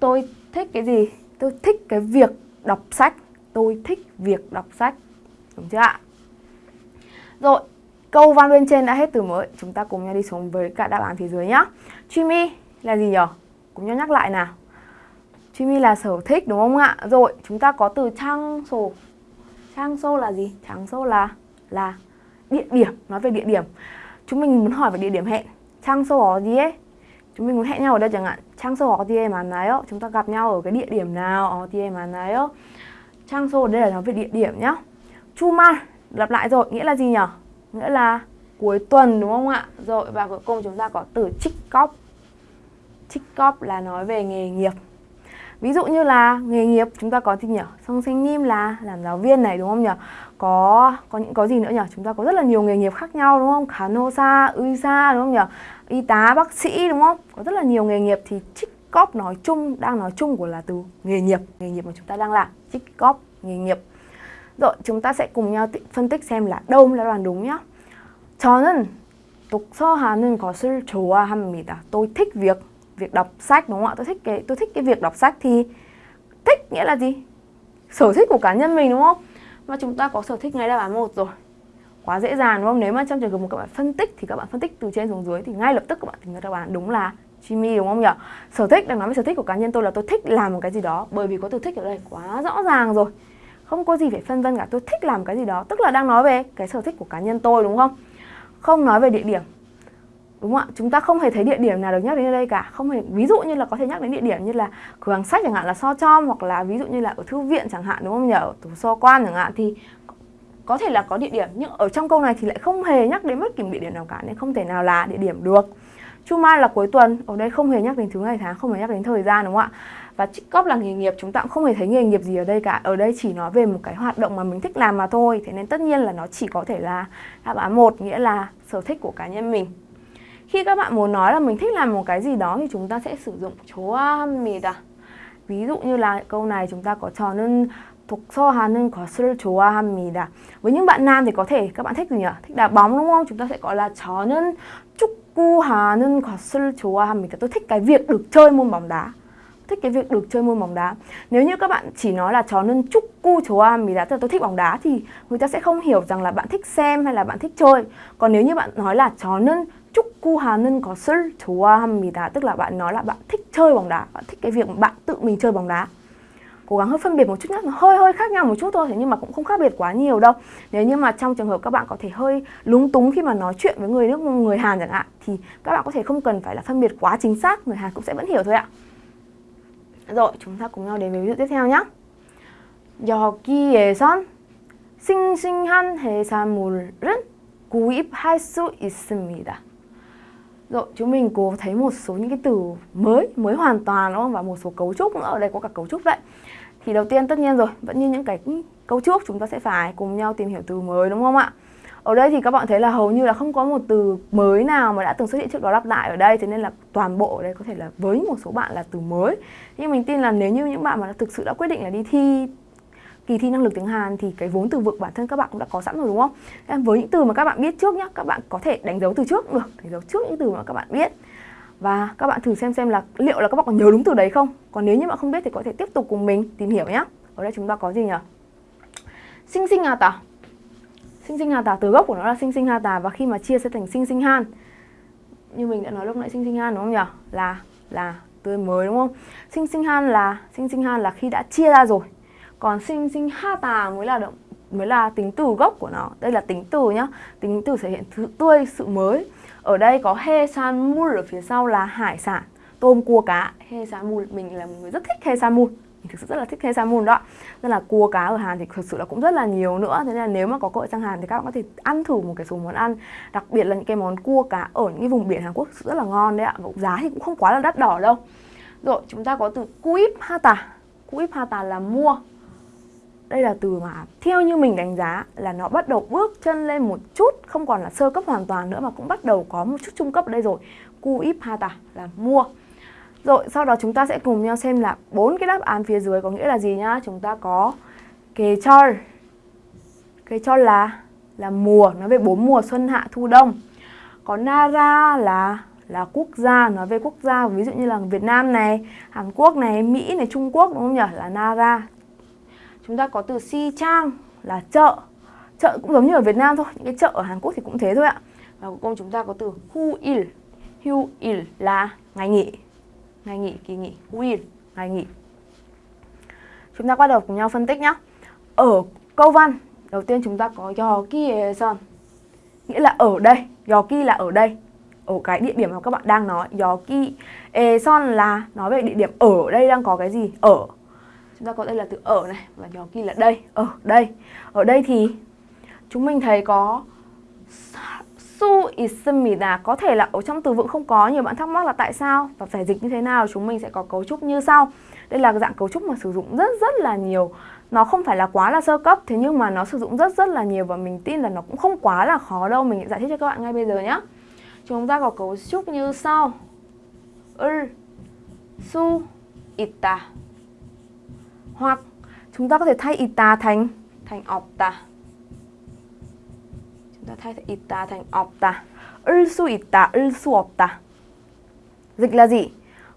Tôi thích cái gì? Tôi thích cái việc đọc sách. Tôi thích việc đọc sách. Đúng chưa ạ? Rồi Câu văn bên trên đã hết từ mới, chúng ta cùng nhau đi xuống với cả đáp án phía dưới nhá. Chimmy là gì nhỉ? Cũng nhau nhắc lại nào. Chimmy là sở thích đúng không ạ? Rồi, chúng ta có từ trang sổ. Trang sô là gì? Trang sô là là địa điểm, nói về địa điểm. Chúng mình muốn hỏi về địa điểm hẹn. Trang sô có gì ấy? Chúng mình muốn hẹn nhau ở đây chẳng hạn. Trang sô có gì mà nói Chúng ta gặp nhau ở cái địa điểm nào? Ở gì mà nói Trang sô ở đây là nói về địa điểm nhá. Chuma lặp lại rồi, nghĩa là gì nhỉ? nghĩa là cuối tuần đúng không ạ? Rồi và cuối cùng chúng ta có từ trích cóp. Trích cóp là nói về nghề nghiệp. Ví dụ như là nghề nghiệp chúng ta có gì nhỉ? Song sinh nim là làm giáo viên này đúng không nhỉ? Có có những có gì nữa nhỉ? Chúng ta có rất là nhiều nghề nghiệp khác nhau đúng không? Kanosa, Uisa đúng không nhỉ? Y tá, bác sĩ đúng không? Có rất là nhiều nghề nghiệp thì trích cóp nói chung đang nói chung của là từ nghề nghiệp, nghề nghiệp mà chúng ta đang làm, trích cóp nghề nghiệp. Rồi chúng ta sẽ cùng nhau phân tích xem là đâu là đoàn đúng nhá. 저는 독서하는 것을 좋아합니다. Tôi thích việc việc đọc sách đúng không ạ? Tôi thích cái tôi thích cái việc đọc sách thì thích nghĩa là gì? Sở thích của cá nhân mình đúng không? Và chúng ta có sở thích ngay đáp án một rồi. Quá dễ dàng đúng không? Nếu mà trong trường hợp một các bạn phân tích thì các bạn phân tích từ trên xuống dưới thì ngay lập tức các bạn tìm ra đáp án đúng là Jimmy đúng không nhỉ? Sở thích đang nói về sở thích của cá nhân tôi là tôi thích làm một cái gì đó bởi vì có từ thích ở đây quá rõ ràng rồi. Không có gì phải phân vân cả, tôi thích làm cái gì đó, tức là đang nói về cái sở thích của cá nhân tôi đúng không? Không nói về địa điểm Đúng không ạ? Chúng ta không hề thấy địa điểm nào được nhắc đến ở đây cả Không hề, ví dụ như là có thể nhắc đến địa điểm như là cửa hàng sách chẳng hạn là so chom Hoặc là ví dụ như là ở thư viện chẳng hạn đúng không nhỉ? Ở tủ so quan chẳng hạn thì có thể là có địa điểm Nhưng ở trong câu này thì lại không hề nhắc đến bất kỳ địa điểm nào cả Nên không thể nào là địa điểm được Chu mai là cuối tuần, ở đây không hề nhắc đến thứ ngày tháng, không hề nhắc đến thời gian đúng không ạ? Và trích cóp là nghề nghiệp, chúng ta cũng không hề thấy nghề nghiệp gì ở đây cả. Ở đây chỉ nói về một cái hoạt động mà mình thích làm mà thôi. Thế nên tất nhiên là nó chỉ có thể là đáp án một nghĩa là sở thích của cá nhân mình. Khi các bạn muốn nói là mình thích làm một cái gì đó thì chúng ta sẽ sử dụng 좋아합니다. Ví dụ như là câu này chúng ta có 저는 독서하는 것을 좋아합니다. Với những bạn nam thì có thể các bạn thích gì nhỉ? Thích đá bóng đúng không? Chúng ta sẽ gọi là 저는 축구하는 것을 좋아합니다. Tôi thích cái việc được chơi môn bóng đá thích cái việc được chơi môn bóng đá nếu như các bạn chỉ nói là chó nên chúc cu 좋아합니다 tức là tôi thích bóng đá thì người ta sẽ không hiểu rằng là bạn thích xem hay là bạn thích chơi còn nếu như bạn nói là chó nên 축구하는 것을 좋아합니다. Tức là bạn nói là bạn thích chơi bóng đá, bạn thích cái việc bạn tự mình chơi bóng đá. Cố gắng hơi phân biệt một chút nhé, nó hơi hơi khác nhau một chút thôi, thế nhưng mà cũng không khác biệt quá nhiều đâu. Nếu như mà trong trường hợp các bạn có thể hơi lúng túng khi mà nói chuyện với người nước người Hàn chẳng hạn thì các bạn có thể không cần phải là phân biệt quá chính xác, người Hàn cũng sẽ vẫn hiểu thôi ạ. Rồi, chúng ta cùng nhau đến với ví dụ tiếp theo nhé. 여기에선 싱싱한 해산물은 구입할 수 있습니다. Rồi, chúng mình cố thấy một số những cái từ mới, mới hoàn toàn đúng không? Và một số cấu trúc nữa, ở đây có cả cấu trúc đấy. Thì đầu tiên tất nhiên rồi, vẫn như những cái cấu trúc chúng ta sẽ phải cùng nhau tìm hiểu từ mới đúng không ạ? Ở đây thì các bạn thấy là hầu như là không có một từ mới nào mà đã từng xuất hiện trước đó lặp lại ở đây Thế nên là toàn bộ ở đây có thể là với một số bạn là từ mới Nhưng mình tin là nếu như những bạn mà thực sự đã quyết định là đi thi kỳ thi năng lực tiếng Hàn thì cái vốn từ vựng bản thân các bạn cũng đã có sẵn rồi đúng không? Nên với những từ mà các bạn biết trước nhá, các bạn có thể đánh dấu từ trước được, đánh dấu trước những từ mà các bạn biết. Và các bạn thử xem xem là liệu là các bạn còn nhớ đúng từ đấy không? Còn nếu như bạn không biết thì có thể tiếp tục cùng mình tìm hiểu nhé. Ở đây chúng ta có gì nhỉ? Sinh sinh à tả. Sinh sinh hà tà, từ gốc của nó là sinh sinh hà tà và khi mà chia sẽ thành sinh sinh han. Như mình đã nói lúc nãy, sinh sinh han đúng không nhỉ? Là là tươi mới đúng không? Sinh sinh han là, sinh sinh han là khi đã chia ra rồi còn sinh sinh ha tà mới là động, mới là tính từ gốc của nó đây là tính từ nhá tính từ thể hiện sự tươi, sự mới ở đây có he san mul ở phía sau là hải sản, tôm cua cá he san mul, mình là một người rất thích he san mul mình thực sự rất là thích he đó. Nên là cua cá ở Hàn thì thực sự là cũng rất là nhiều nữa. Thế nên là nếu mà có cơ hội sang Hàn thì các bạn có thể ăn thử một cái số món ăn. Đặc biệt là những cái món cua cá ở những cái vùng biển Hàn Quốc thực sự rất là ngon đấy ạ. Và giá thì cũng không quá là đắt đỏ đâu. Rồi, chúng ta có từ kuip hata kuip hata là mua. Đây là từ mà theo như mình đánh giá là nó bắt đầu bước chân lên một chút, không còn là sơ cấp hoàn toàn nữa mà cũng bắt đầu có một chút trung cấp ở đây rồi. Kuip hata là mua rồi, sau đó chúng ta sẽ cùng nhau xem là bốn cái đáp án phía dưới có nghĩa là gì nhá. Chúng ta có kề chol kề chol là là mùa, nói về bốn mùa xuân hạ thu đông. Có nara là là quốc gia, nói về quốc gia, ví dụ như là Việt Nam này, Hàn Quốc này, Mỹ này, Trung Quốc, đúng không nhỉ? Là nara chúng ta có từ si trang là chợ. Chợ cũng giống như ở Việt Nam thôi, những cái chợ ở Hàn Quốc thì cũng thế thôi ạ. Và cuối cùng chúng ta có từ hu il. Hu il là ngày nghỉ ngày nghỉ kỳ nghỉ hu il ngày nghỉ chúng ta bắt đầu cùng nhau phân tích nhé ở câu văn đầu tiên chúng ta có 여기에선 nghĩa là ở đây 여기 là ở đây ở cái địa điểm mà các bạn đang nói 여기 에선 là nói về địa điểm ở đây đang có cái gì ở chúng ta có đây là từ ở này và nhỏ kia là đây ở đây ở đây thì chúng mình thấy có su 있습니다 có thể là ở trong từ vựng không có nhiều bạn thắc mắc là tại sao và phải dịch như thế nào chúng mình sẽ có cấu trúc như sau đây là dạng cấu trúc mà sử dụng rất rất là nhiều nó không phải là quá là sơ cấp thế nhưng mà nó sử dụng rất rất là nhiều và mình tin là nó cũng không quá là khó đâu mình sẽ giải thích cho các bạn ngay bây giờ nhé chúng ta có cấu trúc như sau 을, su, 있다 hoặc chúng ta có thể thay ita thành thành opta. Chúng ta thay ita thành opta. 을 수 있다, 을 수 없다. Dịch là gì?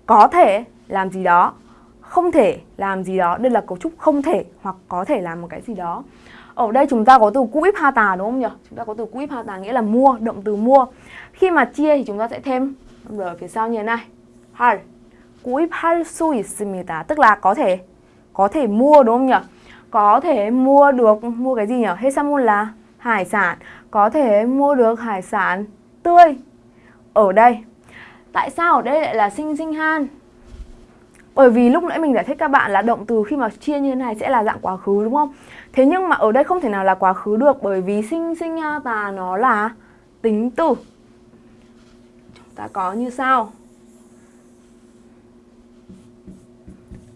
Có thể làm gì đó, không thể làm gì đó. Đây là cấu trúc không thể hoặc có thể làm một cái gì đó. Ở đây chúng ta có từ kuip hata đúng không nhỉ? Chúng ta có từ kuip hata nghĩa là mua, động từ mua. Khi mà chia thì chúng ta sẽ thêm ở phía sau như thế này. 할. 구입할 수 있습니다. Tức là có thể có thể mua đúng không nhỉ? Có thể mua được mua cái gì nhỉ? Hesamun là hải sản, có thể mua được hải sản tươi ở đây. Tại sao ở đây lại là sinh sinh han? Bởi vì lúc nãy mình giải thích các bạn là động từ khi mà chia như thế này sẽ là dạng quá khứ, đúng không? Thế nhưng mà ở đây không thể nào là quá khứ được, bởi vì sinh sinh ha tà nó là tính từ. Chúng ta có như sau.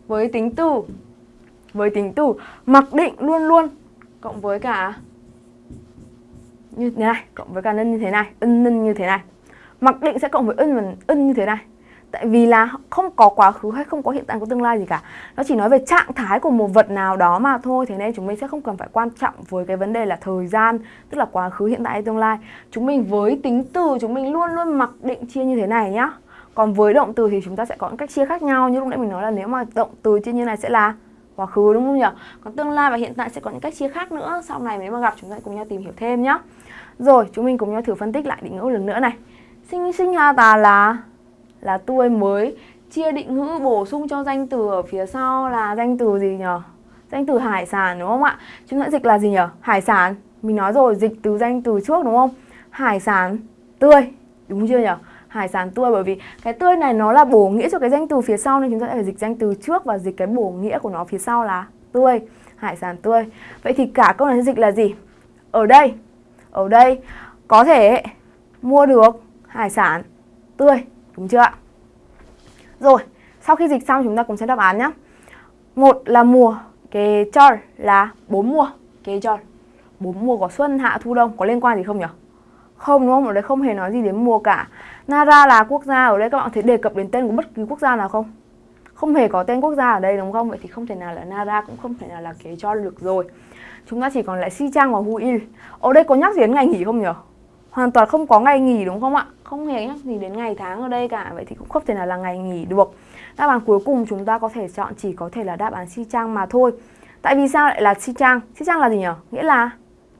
Với tính từ, với tính từ, mặc định luôn luôn, cộng với cả như thế này, cộng với cả nhân như thế này, ân nhân như thế này. Mặc định sẽ cộng với ân và ân như thế này. Tại vì là không có quá khứ hay không có hiện tại có tương lai gì cả. Nó chỉ nói về trạng thái của một vật nào đó mà thôi. Thế nên chúng mình sẽ không cần phải quan trọng với cái vấn đề là thời gian, tức là quá khứ, hiện tại hay tương lai. Chúng mình với tính từ, chúng mình luôn luôn mặc định chia như thế này nhá. Còn với động từ thì chúng ta sẽ có những cách chia khác nhau. Như lúc nãy mình nói là nếu mà động từ chia như này sẽ là quá khứ, đúng không nhỉ? Còn tương lai và hiện tại sẽ có những cách chia khác nữa. Sau này nếu mà gặp chúng ta cùng nhau tìm hiểu thêm nhé. Rồi, chúng mình cùng nhau thử phân tích lại định ngữ lần nữa này. sinh sinh ha tà là là tươi mới chia định ngữ bổ sung cho danh từ ở phía sau là danh từ gì nhỉ? Danh từ hải sản đúng không ạ? Chúng ta dịch là gì nhỉ? Hải sản. Mình nói rồi, dịch từ danh từ trước đúng không? Hải sản tươi. Đúng chưa nhỉ? Hải sản tươi bởi vì cái tươi này nó là bổ nghĩa cho cái danh từ phía sau nên chúng ta phải dịch danh từ trước và dịch cái bổ nghĩa của nó phía sau là tươi. Hải sản tươi. Vậy thì cả câu này dịch là gì? Ở đây. Ở đây có thể mua được hải sản tươi. Đúng chưa ạ? Rồi, sau khi dịch xong chúng ta cùng xem đáp án nhé. Một là mùa, cái chol là bốn mùa, cái chol. Bốn mùa có xuân, hạ, thu, đông có liên quan gì không nhỉ? Không đúng không? Ở đây không hề nói gì đến mùa cả. Nara là quốc gia, ở đây các bạn có thể đề cập đến tên của bất kỳ quốc gia nào không? Không hề có tên quốc gia ở đây đúng không? Vậy thì không thể nào là Nara cũng không thể nào là kế cho được rồi. Chúng ta chỉ còn lại Si Trang và Hu Ở đây có nhắc gì đến ngày nghỉ không nhỉ? Hoàn toàn không có ngày nghỉ đúng không ạ? Không hề nhắc gì đến ngày tháng ở đây cả Vậy thì cũng không thể nào là ngày nghỉ được Đáp án cuối cùng chúng ta có thể chọn chỉ có thể là đáp án si trang mà thôi Tại vì sao lại là si trang? Si trang là gì nhỉ? Nghĩa là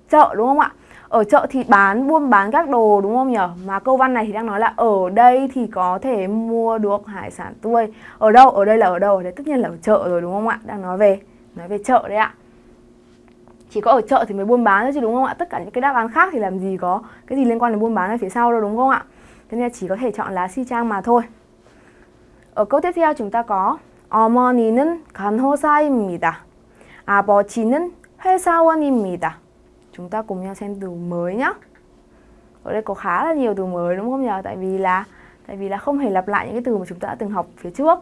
chợ đúng không ạ? Ở chợ thì bán, buôn bán các đồ đúng không nhỉ? Mà câu văn này thì đang nói là ở đây thì có thể mua được hải sản tươi Ở đâu? Ở đây là ở đâu? Ở đây tất nhiên là ở chợ rồi đúng không ạ? Đang nói về nói về chợ đấy ạ chỉ có ở chợ thì mới buôn bán thôi chứ đúng không ạ? Tất cả những cái đáp án khác thì làm gì có cái gì liên quan đến buôn bán ở phía sau đâu đúng không ạ? Thế nên chỉ có thể chọn lá si trang mà thôi. Ở câu tiếp theo chúng ta có 어머니는 간호사입니다. 아버지는 회사원입니다. Chúng ta cùng nhau xem từ mới nhé. Ở đây có khá là nhiều từ mới đúng không nhỉ? Tại vì là tại vì là không hề lặp lại những cái từ mà chúng ta đã từng học phía trước.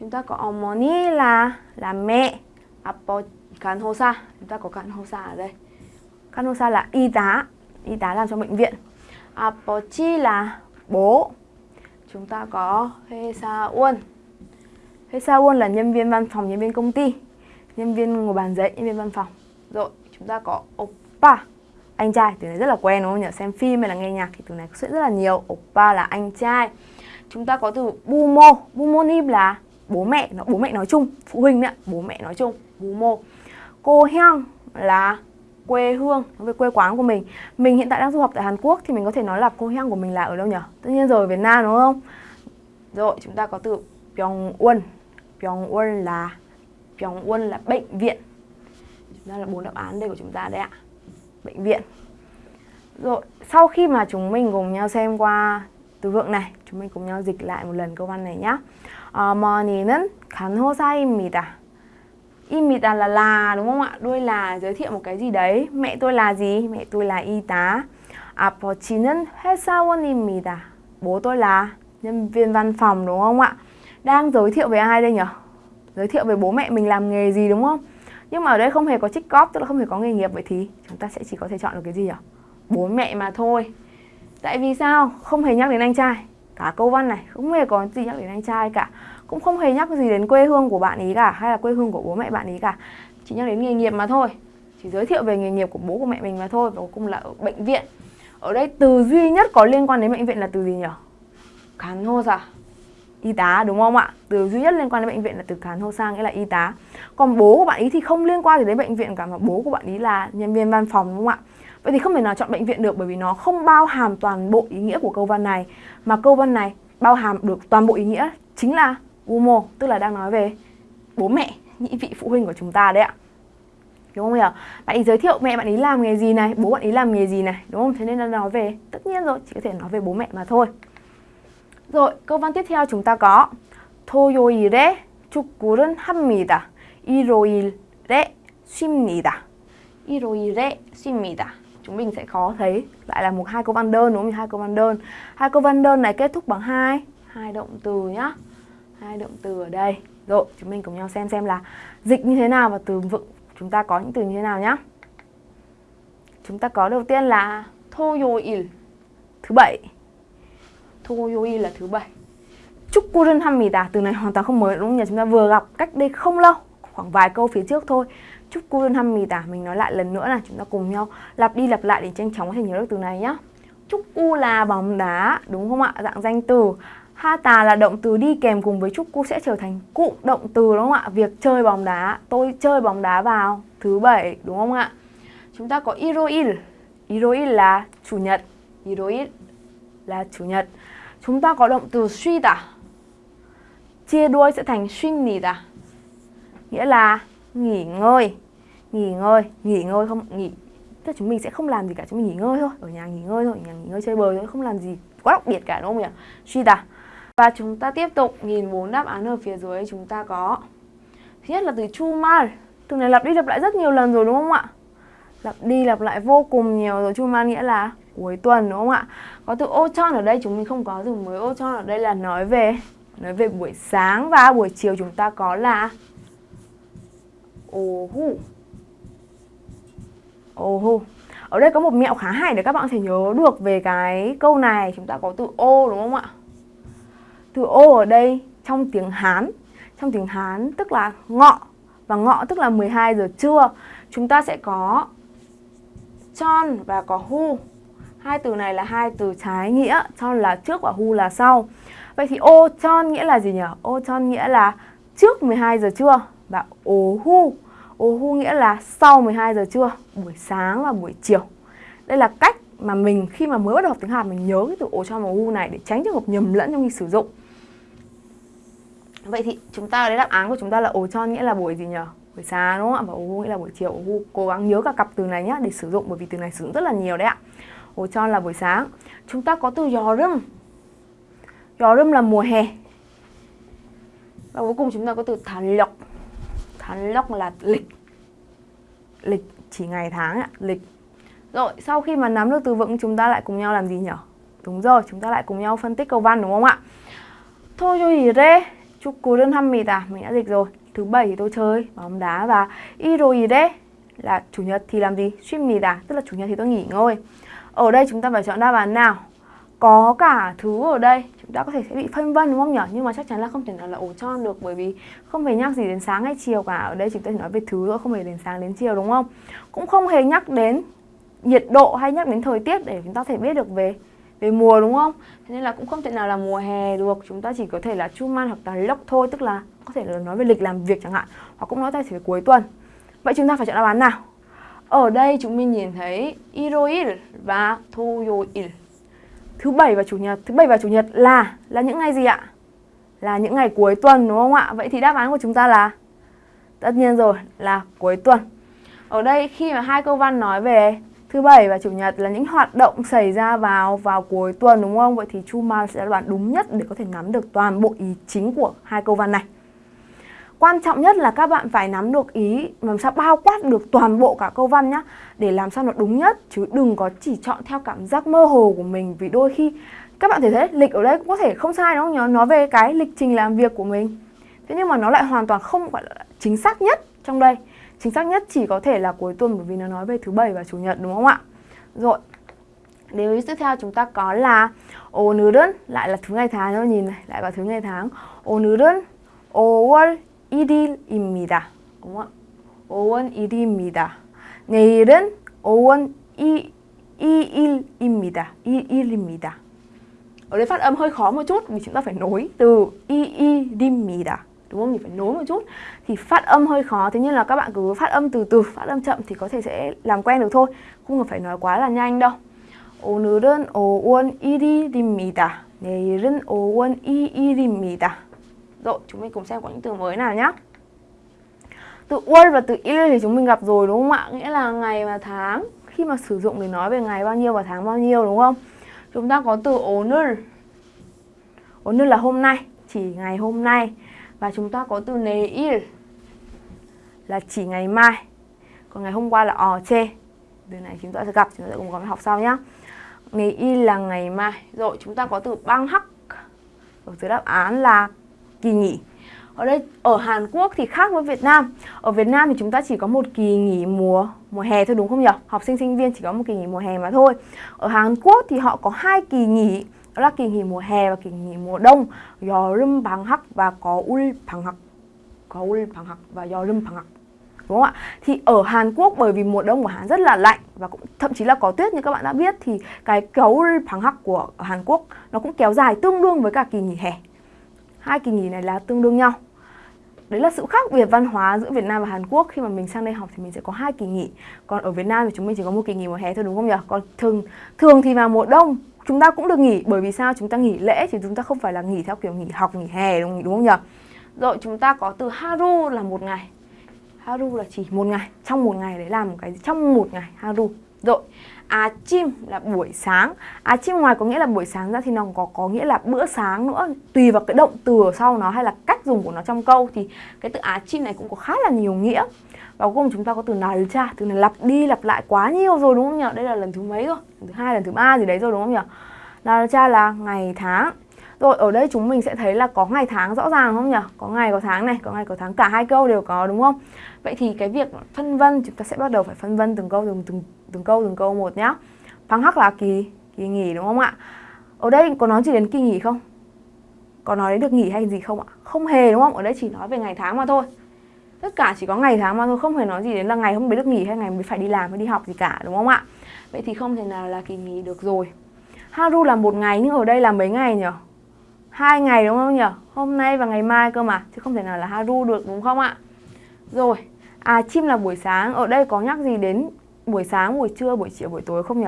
Chúng ta có 어머니 là là mẹ, 아버 간 Kanhosa chúng ta có Kanhosa ở đây. Kanhosa là y tá. Y tá làm trong bệnh viện. Apochi là bố. Chúng ta có Hesaun Hesaun là nhân viên văn phòng, nhân viên công ty. Nhân viên ngồi bàn giấy nhân viên văn phòng. Rồi, chúng ta có oppa anh trai, từ này rất là quen đúng không nhỉ? Xem phim hay là nghe nhạc thì từ này sẽ rất là nhiều. Oppa là anh trai. Chúng ta có từ bumo. Nim là bố mẹ, nó, bố mẹ nói chung. Phụ huynh đấy bố mẹ nói chung. Bumo cô hyang là quê hương về quê quán của mình mình hiện tại đang du học tại Hàn Quốc thì mình có thể nói là cô hang của mình là ở đâu nhỉ tất nhiên rồi Việt Nam đúng không rồi chúng ta có từ Pyongyang Pyongyang là Pyongyang là bệnh viện chúng ta là bốn đáp án đây của chúng ta đấy ạ bệnh viện rồi sau khi mà chúng mình cùng nhau xem qua từ vựng này chúng mình cùng nhau dịch lại một lần câu văn này nhé 어머니는 간호사입니다 Imita là là đúng không ạ? Đuôi là giới thiệu một cái gì đấy. Mẹ tôi là gì? Mẹ tôi là y tá. 아버지는 회사원입니다. Bố tôi là nhân viên văn phòng đúng không ạ? Đang giới thiệu về ai đây nhỉ? Giới thiệu về bố mẹ mình làm nghề gì đúng không? Nhưng mà ở đây không hề có trích cóp, tức là không hề có nghề nghiệp vậy thì chúng ta sẽ chỉ có thể chọn được cái gì nhỉ? Bố mẹ mà thôi. Tại vì sao? Không hề nhắc đến anh trai. Cả câu văn này không hề có gì nhắc đến anh trai cả cũng không hề nhắc gì đến quê hương của bạn ý cả, hay là quê hương của bố mẹ bạn ý cả. Chỉ nhắc đến nghề nghiệp mà thôi. Chỉ giới thiệu về nghề nghiệp của bố của mẹ mình mà thôi, và cuối cùng là ở bệnh viện. Ở đây từ duy nhất có liên quan đến bệnh viện là từ gì nhỉ? Khán hô à y tá, đúng không ạ? Từ duy nhất liên quan đến bệnh viện là từ khán hô sang, nghĩa là y tá. Còn bố của bạn ý thì không liên quan gì đến bệnh viện cả, mà bố của bạn ý là nhân viên văn phòng, đúng không ạ? Vậy thì không thể nào chọn bệnh viện được, bởi vì nó không bao hàm toàn bộ ý nghĩa của câu văn này. Mà câu văn này bao hàm được toàn bộ ý nghĩa chính là Umo tức là đang nói về bố mẹ, nhị vị phụ huynh của chúng ta đấy ạ. Đúng không nhỉ? Bạn ấy giới thiệu mẹ bạn ấy làm nghề gì này, bố bạn ấy làm nghề gì này, đúng không? Thế nên là nói về, tất nhiên rồi, chỉ có thể nói về bố mẹ mà thôi. Rồi, câu văn tiếp theo chúng ta có 토요일에 축구를 합니다. 일요일에 쉽니다. 일요일에 쉽니다. Chúng mình sẽ khó thấy lại là một hai câu văn đơn đúng không? Hai câu văn đơn. Hai câu văn đơn này kết thúc bằng hai hai động từ nhá hai động từ ở đây rồi chúng mình cùng nhau xem xem là dịch như thế nào và từ vựng chúng ta có những từ như thế nào nhá chúng ta có đầu tiên là 토요일 thứ bảy 토요일 là thứ bảy 축구를 합니다 từ này hoàn toàn không mới đúng không nhỉ chúng ta vừa gặp cách đây không lâu khoảng vài câu phía trước thôi 축구를 합니다 mình nói lại lần nữa là chúng ta cùng nhau lặp đi lặp lại để nhanh chóng có thể nhớ được từ này nhá 축구 là bóng đá đúng không ạ dạng danh từ Ha tà là động từ đi kèm cùng với chúc sẽ trở thành cụm động từ đúng không ạ? Việc chơi bóng đá, tôi chơi bóng đá vào thứ bảy đúng không ạ? Chúng ta có Iroil. Iroil là chủ nhật. Iroil là chủ nhật. Chúng ta có động từ suy tả. Chia đuôi sẽ thành suy nỉ tả. Nghĩa là nghỉ ngơi. Nghỉ ngơi, nghỉ ngơi không nghỉ tức là chúng mình sẽ không làm gì cả chúng mình nghỉ ngơi thôi ở nhà nghỉ ngơi thôi ở nhà nghỉ ngơi chơi bời thôi không làm gì quá đặc biệt cả đúng không nhỉ suy tả và chúng ta tiếp tục nhìn bốn đáp án ở phía dưới chúng ta có. Thứ nhất là từ chu mal từ này lặp đi lặp lại rất nhiều lần rồi đúng không ạ? Lặp đi lặp lại vô cùng nhiều rồi. Chumal nghĩa là cuối tuần đúng không ạ? Có từ ô tròn ở đây, chúng mình không có từ mới. Ô tròn ở đây là nói về nói về buổi sáng và buổi chiều chúng ta có là ồ hu. Ồ hu. Ở đây có một mẹo khá hay để các bạn có thể nhớ được về cái câu này. Chúng ta có từ ô đúng không ạ? Từ ô ở đây trong tiếng Hán. Trong tiếng Hán tức là ngọ. Và ngọ tức là 12 giờ trưa. Chúng ta sẽ có chon và có hu. Hai từ này là hai từ trái nghĩa, chon là trước và hu là sau. Vậy thì ô chon nghĩa là gì nhỉ? Ô chon nghĩa là trước 12 giờ trưa và ố hu. Ố hu nghĩa là sau 12 giờ trưa, buổi sáng và buổi chiều. Đây là cách mà mình khi mà mới bắt đầu học tiếng Hàn mình nhớ cái từ ố chon và hu này để tránh trường hợp nhầm lẫn trong khi sử dụng. Vậy thì chúng ta ở đáp án của chúng ta là ổ tròn nghĩa là buổi gì nhỉ? Buổi sáng đúng không ạ? Và ổ nghĩa là buổi chiều. Ổ cố gắng nhớ cả cặp từ này nhé để sử dụng bởi vì từ này sử dụng rất là nhiều đấy ạ. Ổ tròn là buổi sáng. Chúng ta có từ gió râm. Gió râm là mùa hè. Và cuối cùng chúng ta có từ tháng lộc. Tháng lộc là lịch. Lịch chỉ ngày tháng ạ, lịch. Rồi, sau khi mà nắm được từ vựng chúng ta lại cùng nhau làm gì nhỉ? Đúng rồi, chúng ta lại cùng nhau phân tích câu văn đúng không ạ? Thôi cho gì đây 축구는 합니다. Mình đã dịch rồi. Thứ bảy thì tôi chơi bóng đá và 일요일에 là chủ nhật thì làm gì? 쉽니다. Tức là chủ nhật thì tôi nghỉ ngơi. Ở đây chúng ta phải chọn đáp án nào? Có cả thứ ở đây chúng ta có thể sẽ bị phân vân đúng không nhỉ? Nhưng mà chắc chắn là không thể nào là ổ tròn được bởi vì không hề nhắc gì đến sáng hay chiều cả. Ở đây chúng ta chỉ nói về thứ thôi, không hề đến sáng đến chiều đúng không? Cũng không hề nhắc đến nhiệt độ hay nhắc đến thời tiết để chúng ta thể biết được về về mùa, đúng không? Thế nên là cũng không thể nào là mùa hè được Chúng ta chỉ có thể là truman hoặc là lock thôi, Tức là có thể là nói về lịch làm việc chẳng hạn, Hoặc cũng nói về về cuối tuần Vậy chúng ta phải chọn đáp án nào? Ở đây chúng mình nhìn thấy Iroil và Toyoil Thứ bảy và chủ nhật, Thứ bảy và chủ nhật là Là những ngày gì ạ? Là những ngày cuối tuần, đúng không ạ? Vậy thì đáp án của chúng ta là, Tất nhiên rồi, là cuối tuần Ở đây khi mà hai câu văn nói về Thứ bảy và chủ nhật là những hoạt động xảy ra vào vào cuối tuần, đúng không? Vậy thì Chu Ma sẽ là đoạn đúng nhất để có thể nắm được toàn bộ ý chính của hai câu văn này. Quan trọng nhất là các bạn phải nắm được ý, làm sao bao quát được toàn bộ cả câu văn nhá, để làm sao nó đúng nhất, chứ đừng có chỉ chọn theo cảm giác mơ hồ của mình, vì đôi khi các bạn thể thấy lịch ở đây cũng có thể không sai, đúng không nó nói về cái lịch trình làm việc của mình thế nhưng mà nó lại hoàn toàn không phải là chính xác nhất trong đây chính xác nhất chỉ có thể là cuối tuần bởi vì nó nói về thứ bảy và chủ nhật đúng không ạ rồi điều tiếp theo chúng ta có là 오늘은 lại là thứ ngày tháng nó nhìn này lại vào thứ ngày tháng 오늘은 5월 1일입니다 đúng không ạ 5월 1일입니다 내일은 5월 2, 2일입니다 2일입니다 ở đây phát âm hơi khó một chút vì chúng ta phải nối từ 이일입니다 đúng không? Thì phải nối một chút thì phát âm hơi khó thế nhưng là các bạn cứ phát âm từ từ phát âm chậm thì có thể sẽ làm quen được thôi không cần phải nói quá là nhanh đâu 오늘은 5월 1일입니다 내일은 5월 2일입니다 rồi chúng mình cùng xem có những từ mới nào nhé từ 월 và từ il thì chúng mình gặp rồi đúng không ạ nghĩa là ngày và tháng khi mà sử dụng để nói về ngày bao nhiêu và tháng bao nhiêu đúng không chúng ta có từ 오늘 오늘 là hôm nay chỉ ngày hôm nay Và chúng ta có từ nề il là chỉ ngày mai. Còn ngày hôm qua là ò chê. Từ này chúng ta sẽ gặp, chúng ta sẽ cùng có học sau nhá. Nề il là ngày mai. Rồi chúng ta có từ băng hắc. Ở dưới đáp án là kỳ nghỉ. Ở đây ở Hàn Quốc thì khác với Việt Nam. Ở Việt Nam thì chúng ta chỉ có một kỳ nghỉ mùa mùa hè thôi đúng không nhỉ? Học sinh sinh viên chỉ có một kỳ nghỉ mùa hè mà thôi. Ở Hàn Quốc thì họ có hai kỳ nghỉ đó là kỳ nghỉ mùa hè và kỳ nghỉ mùa đông 여름 방학 và có ul 방학 có ul 방학 và 여름 방학 đúng không ạ thì ở Hàn Quốc bởi vì mùa đông của Hàn rất là lạnh và cũng thậm chí là có tuyết như các bạn đã biết thì cái cấu 방학 của Hàn Quốc nó cũng kéo dài tương đương với cả kỳ nghỉ hè hai kỳ nghỉ này là tương đương nhau đấy là sự khác biệt văn hóa giữa Việt Nam và Hàn Quốc khi mà mình sang đây học thì mình sẽ có hai kỳ nghỉ còn ở Việt Nam thì chúng mình chỉ có một kỳ nghỉ mùa hè thôi đúng không nhỉ còn thường thường thì vào mùa đông chúng ta cũng được nghỉ bởi vì sao? Chúng ta nghỉ lễ thì chúng ta không phải là nghỉ theo kiểu nghỉ học nghỉ hè đúng, đúng không nhỉ? Rồi chúng ta có từ haru là một ngày. Haru là chỉ một ngày trong một ngày đấy làm một cái trong một ngày haru. Rồi à chim là buổi sáng. À chim ngoài có nghĩa là buổi sáng ra thì nó có có nghĩa là bữa sáng nữa. Tùy vào cái động từ ở sau nó hay là cách dùng của nó trong câu thì cái từ á chim này cũng có khá là nhiều nghĩa và cuối cùng chúng ta có từ 날짜 từ này lặp đi lặp lại quá nhiều rồi đúng không nhỉ đây là lần thứ mấy rồi lần thứ hai lần thứ ba gì đấy rồi đúng không nhỉ 날짜 là ngày tháng rồi ở đây chúng mình sẽ thấy là có ngày tháng rõ ràng không nhỉ? Có ngày có tháng này, có ngày có tháng cả hai câu đều có đúng không? Vậy thì cái việc phân vân chúng ta sẽ bắt đầu phải phân vân từng câu từng từng từng câu từng câu một nhá. Phang hắc là kỳ kỳ nghỉ đúng không ạ? Ở đây có nói gì đến kỳ nghỉ không? Có nói đến được nghỉ hay gì không ạ? Không hề đúng không? Ở đây chỉ nói về ngày tháng mà thôi. Tất cả chỉ có ngày tháng mà thôi, không hề nói gì đến là ngày hôm đấy được nghỉ hay ngày mới phải đi làm hay đi học gì cả đúng không ạ? Vậy thì không thể nào là kỳ nghỉ được rồi. Haru là một ngày nhưng ở đây là mấy ngày nhỉ? hai ngày đúng không nhỉ? Hôm nay và ngày mai cơ mà chứ không thể nào là haru được đúng không ạ? Rồi, à chim là buổi sáng, ở đây có nhắc gì đến buổi sáng, buổi trưa, buổi chiều, buổi tối không nhỉ?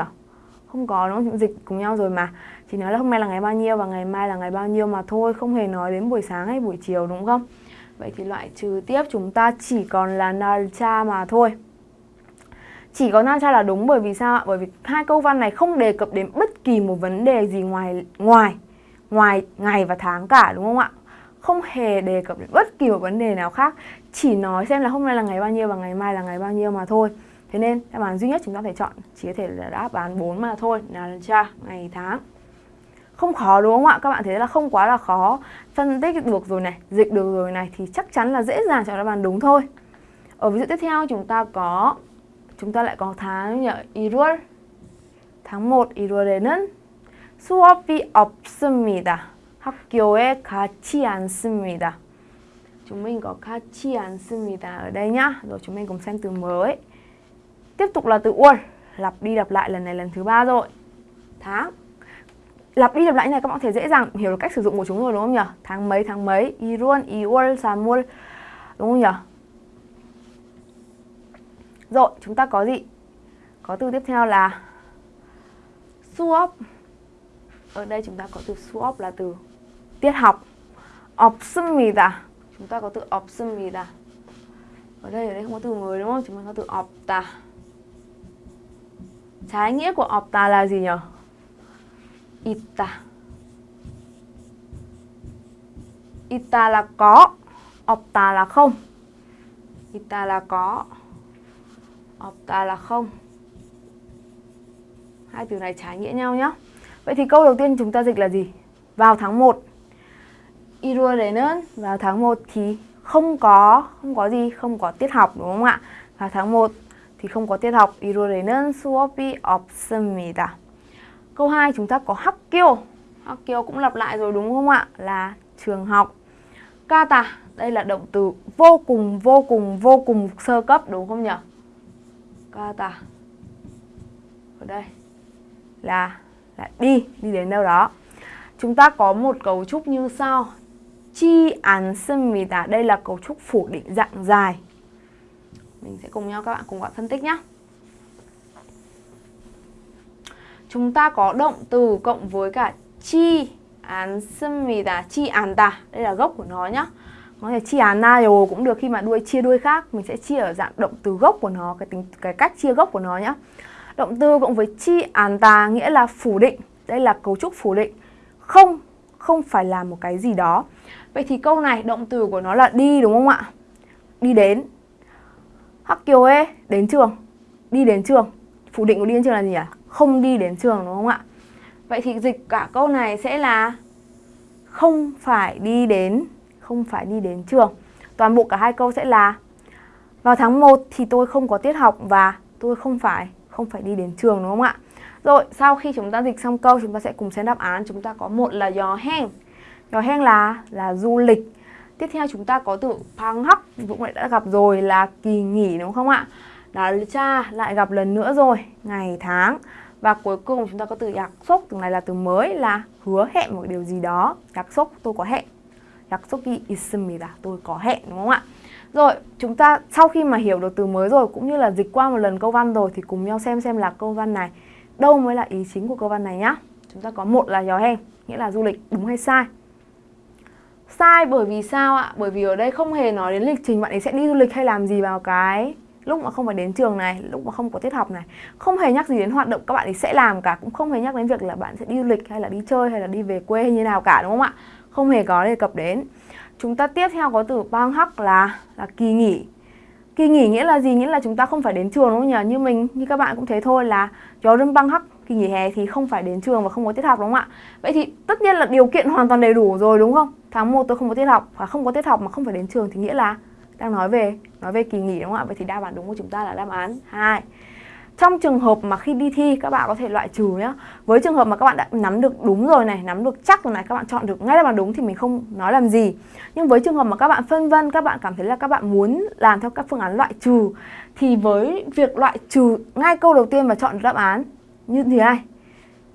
Không có nó? Dịch cùng nhau rồi mà. Chỉ nói là hôm nay là ngày bao nhiêu và ngày mai là ngày bao nhiêu mà thôi, không hề nói đến buổi sáng hay buổi chiều đúng không? Vậy thì loại trừ tiếp chúng ta chỉ còn là Narcha mà thôi chỉ có Nacha là đúng bởi vì sao ạ? Bởi vì hai câu văn này không đề cập đến bất kỳ một vấn đề gì ngoài ngoài ngoài ngày và tháng cả đúng không ạ? Không hề đề cập đến bất kỳ một vấn đề nào khác, chỉ nói xem là hôm nay là ngày bao nhiêu và ngày mai là ngày bao nhiêu mà thôi. Thế nên đáp án duy nhất chúng ta phải chọn chỉ có thể là đáp án 4 mà thôi, Nacha ngày tháng không khó đúng không ạ? Các bạn thấy là không quá là khó Phân tích được rồi này, dịch được rồi này Thì chắc chắn là dễ dàng chọn đáp án đúng thôi Ở ví dụ tiếp theo chúng ta có Chúng ta lại có tháng nhỉ? 1월 Tháng 1 1월에는 수업이 없습니다. 학교에 가지 않습니다. Chúng mình có 가지 않습니다 ở đây nhá. Rồi chúng mình cùng xem từ mới. Tiếp tục là từ 월. Lặp đi lặp lại lần này lần thứ ba rồi. Tháng. Lặp đi lặp lại này các bạn có thể dễ dàng hiểu được cách sử dụng của chúng rồi đúng không nhỉ? Tháng mấy tháng mấy, 1월, 2월, 3월. Đúng không nhỉ? Rồi, chúng ta có gì? Có từ tiếp theo là 수업 ở đây chúng ta có từ 수업 là từ tiết học 없습니다 chúng ta có từ 없습니다 ở đây ở đây không có từ mới đúng không chúng ta có từ 없다 trái nghĩa của 없다 là gì nhỉ 있다 있다 là có 없다 là không 있다 là có 없다 là không hai từ này trái nghĩa nhau nhé Vậy thì câu đầu tiên chúng ta dịch là gì? Vào tháng 1 1월에는 vào tháng 1 thì không có không có gì, không có tiết học đúng không ạ? Vào tháng 1 thì không có tiết học. 1월에는 수업이 없습니다. Câu 2 chúng ta có Hakkyo. Hakkyo cũng lặp lại rồi đúng không ạ? Là trường học. Kata, đây là động từ vô cùng vô cùng vô cùng sơ cấp đúng không nhỉ? Kata. Ở đây là là đi, đi đến đâu đó. Chúng ta có một cấu trúc như sau. Chi án đây là cấu trúc phủ định dạng dài. Mình sẽ cùng nhau các bạn cùng gọi phân tích nhé. chúng ta có động từ cộng với cả chi án là chi án ta đây là gốc của nó nhá. Có thể án na rồi cũng được khi mà đuôi, chia đuôi khác. Mình sẽ chia ở dạng động từ gốc của nó, cái tính, cái cách chia gốc của nó nhá. Động từ cộng với chi án ta nghĩa là phủ định. Đây là cấu trúc phủ định. Không không phải là một cái gì đó. Vậy thì câu này, động từ của nó là đi, đúng không ạ? Đi đến. Hắc kiều ê, đến trường. Đi đến trường. Phủ định của đi đến trường là gì ạ? à? Không đi đến trường đúng không ạ? Vậy thì dịch cả câu này sẽ là không phải đi đến không phải đi đến trường. Toàn bộ cả hai câu sẽ là vào tháng 1 thì tôi không có tiết học và tôi không phải không phải đi đến trường đúng không ạ? Rồi, sau khi chúng ta dịch xong câu chúng ta sẽ cùng xem đáp án. Chúng ta có một là gió heng. Gió heng là là du lịch. Tiếp theo chúng ta có từ phang hắc, cũng lại đã gặp rồi là kỳ nghỉ đúng không ạ? Đó cha lại gặp lần nữa rồi, ngày tháng. Và cuối cùng chúng ta có từ 약 sốc, từ này là từ mới là hứa hẹn một điều gì đó. 약 sốc tôi có hẹn. 약 속이 있습니다. Tôi có hẹn đúng không ạ? Rồi, chúng ta sau khi mà hiểu được từ mới rồi cũng như là dịch qua một lần câu văn rồi thì cùng nhau xem xem là câu văn này đâu mới là ý chính của câu văn này nhá. Chúng ta có một là gió hen, nghĩa là du lịch, đúng hay sai? Sai bởi vì sao ạ? Bởi vì ở đây không hề nói đến lịch trình bạn ấy sẽ đi du lịch hay làm gì vào cái lúc mà không phải đến trường này, lúc mà không có tiết học này Không hề nhắc gì đến hoạt động các bạn ấy sẽ làm cả Cũng không hề nhắc đến việc là bạn sẽ đi du lịch hay là đi chơi hay là đi về quê hay như nào cả đúng không ạ? Không hề có đề cập đến Chúng ta tiếp theo có từ bang hắc là là kỳ nghỉ Kỳ nghỉ nghĩa là gì? Nghĩa là chúng ta không phải đến trường đúng không nhỉ? Như mình, như các bạn cũng thế thôi là gió râm băng hắc kỳ nghỉ hè thì không phải đến trường và không có tiết học đúng không ạ? Vậy thì tất nhiên là điều kiện hoàn toàn đầy đủ rồi đúng không? Tháng 1 tôi không có tiết học và không có tiết học mà không phải đến trường thì nghĩa là đang nói về nói về kỳ nghỉ đúng không ạ? Vậy thì đáp án đúng của chúng ta là đáp án 2. Trong trường hợp mà khi đi thi các bạn có thể loại trừ nhá. Với trường hợp mà các bạn đã nắm được đúng rồi này, nắm được chắc rồi này, các bạn chọn được ngay đáp án đúng thì mình không nói làm gì. Nhưng với trường hợp mà các bạn phân vân, các bạn cảm thấy là các bạn muốn làm theo các phương án loại trừ thì với việc loại trừ ngay câu đầu tiên và chọn đáp án như thế này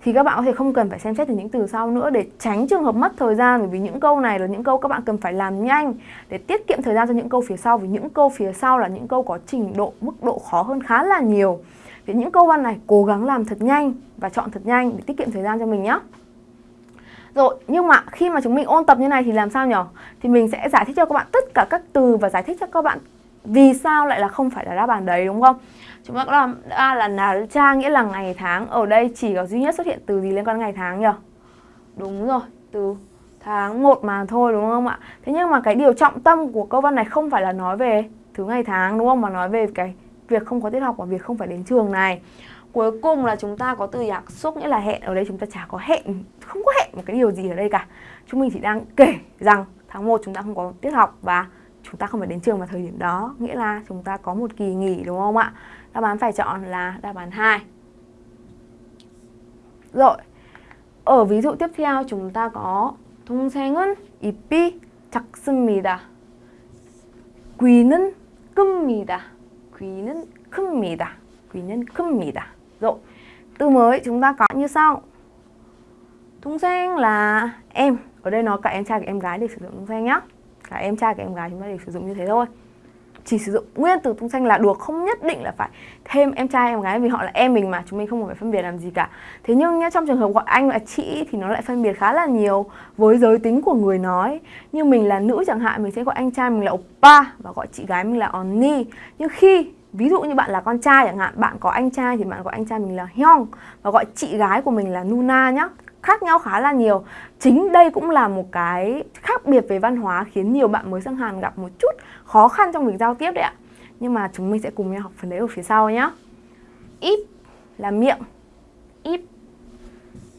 thì các bạn có thể không cần phải xem xét từ những từ sau nữa để tránh trường hợp mất thời gian bởi vì những câu này là những câu các bạn cần phải làm nhanh để tiết kiệm thời gian cho những câu phía sau vì những câu phía sau là những câu có trình độ mức độ khó hơn khá là nhiều. Vì những câu văn này cố gắng làm thật nhanh và chọn thật nhanh để tiết kiệm thời gian cho mình nhé. Rồi, nhưng mà khi mà chúng mình ôn tập như này thì làm sao nhỉ? Thì mình sẽ giải thích cho các bạn tất cả các từ và giải thích cho các bạn vì sao lại là không phải là đáp án đấy đúng không? Chúng ta có làm A là nal cha nghĩa là ngày tháng. Ở đây chỉ có duy nhất xuất hiện từ gì liên quan ngày tháng nhỉ? Đúng rồi, từ tháng 1 mà thôi đúng không ạ? Thế nhưng mà cái điều trọng tâm của câu văn này không phải là nói về thứ ngày tháng đúng không? Mà nói về cái việc không có tiết học và việc không phải đến trường này. Cuối cùng là chúng ta có từ nhạc xúc nghĩa là hẹn. Ở đây chúng ta chả có hẹn, không có hẹn một cái điều gì ở đây cả. Chúng mình chỉ đang kể rằng tháng 1 chúng ta không có tiết học và chúng ta không phải đến trường vào thời điểm đó nghĩa là chúng ta có một kỳ nghỉ đúng không ạ Đáp án phải chọn là đáp án 2. Rồi, ở ví dụ tiếp theo chúng ta có 동생은 입이 작습니다. 귀는 큽니다. 귀는 큽니다. 귀는 큽니다. Rồi, từ mới chúng ta có như sau. 동생 là em. Ở đây nó cả em trai cả em gái để sử dụng 동생 nhá. Cả em trai cả em gái chúng ta để sử dụng như thế thôi chỉ sử dụng nguyên từ tung xanh là được, không nhất định là phải thêm em trai, em gái, vì họ là em mình mà, chúng mình không phải phân biệt làm gì cả. Thế nhưng nhá, trong trường hợp gọi anh là chị thì nó lại phân biệt khá là nhiều với giới tính của người nói. Như mình là nữ chẳng hạn, mình sẽ gọi anh trai mình là oppa và gọi chị gái mình là onni nhưng khi, ví dụ như bạn là con trai chẳng hạn, bạn có anh trai thì bạn gọi anh trai mình là hyung và gọi chị gái của mình là nuna nhá khác nhau khá là nhiều. Chính đây cũng là một cái khác biệt về văn hóa khiến nhiều bạn mới sang Hàn gặp một chút khó khăn trong việc giao tiếp đấy ạ. Nhưng mà chúng mình sẽ cùng nhau học phần đấy ở phía sau nhé íp là miệng. Íp.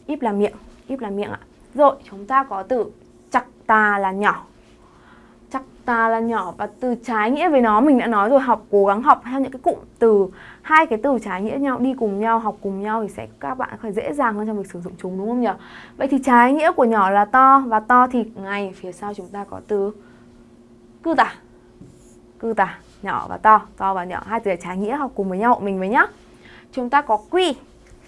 Íp là miệng. Íp là miệng ạ. Rồi, chúng ta có từ chặt tà là nhỏ. Chặt tà là nhỏ và từ trái nghĩa với nó mình đã nói rồi, học, cố gắng học theo những cái cụm từ hai cái từ trái nghĩa nhau, đi cùng nhau, học cùng nhau thì sẽ các bạn phải dễ dàng hơn trong việc sử dụng chúng, đúng không nhỉ? Vậy thì trái nghĩa của nhỏ là to, và to thì ngay phía sau chúng ta có từ cư tả. Cư tả, nhỏ và to to và nhỏ. Hai từ trái nghĩa, học cùng với nhau, mình với nhá. Chúng ta có quy.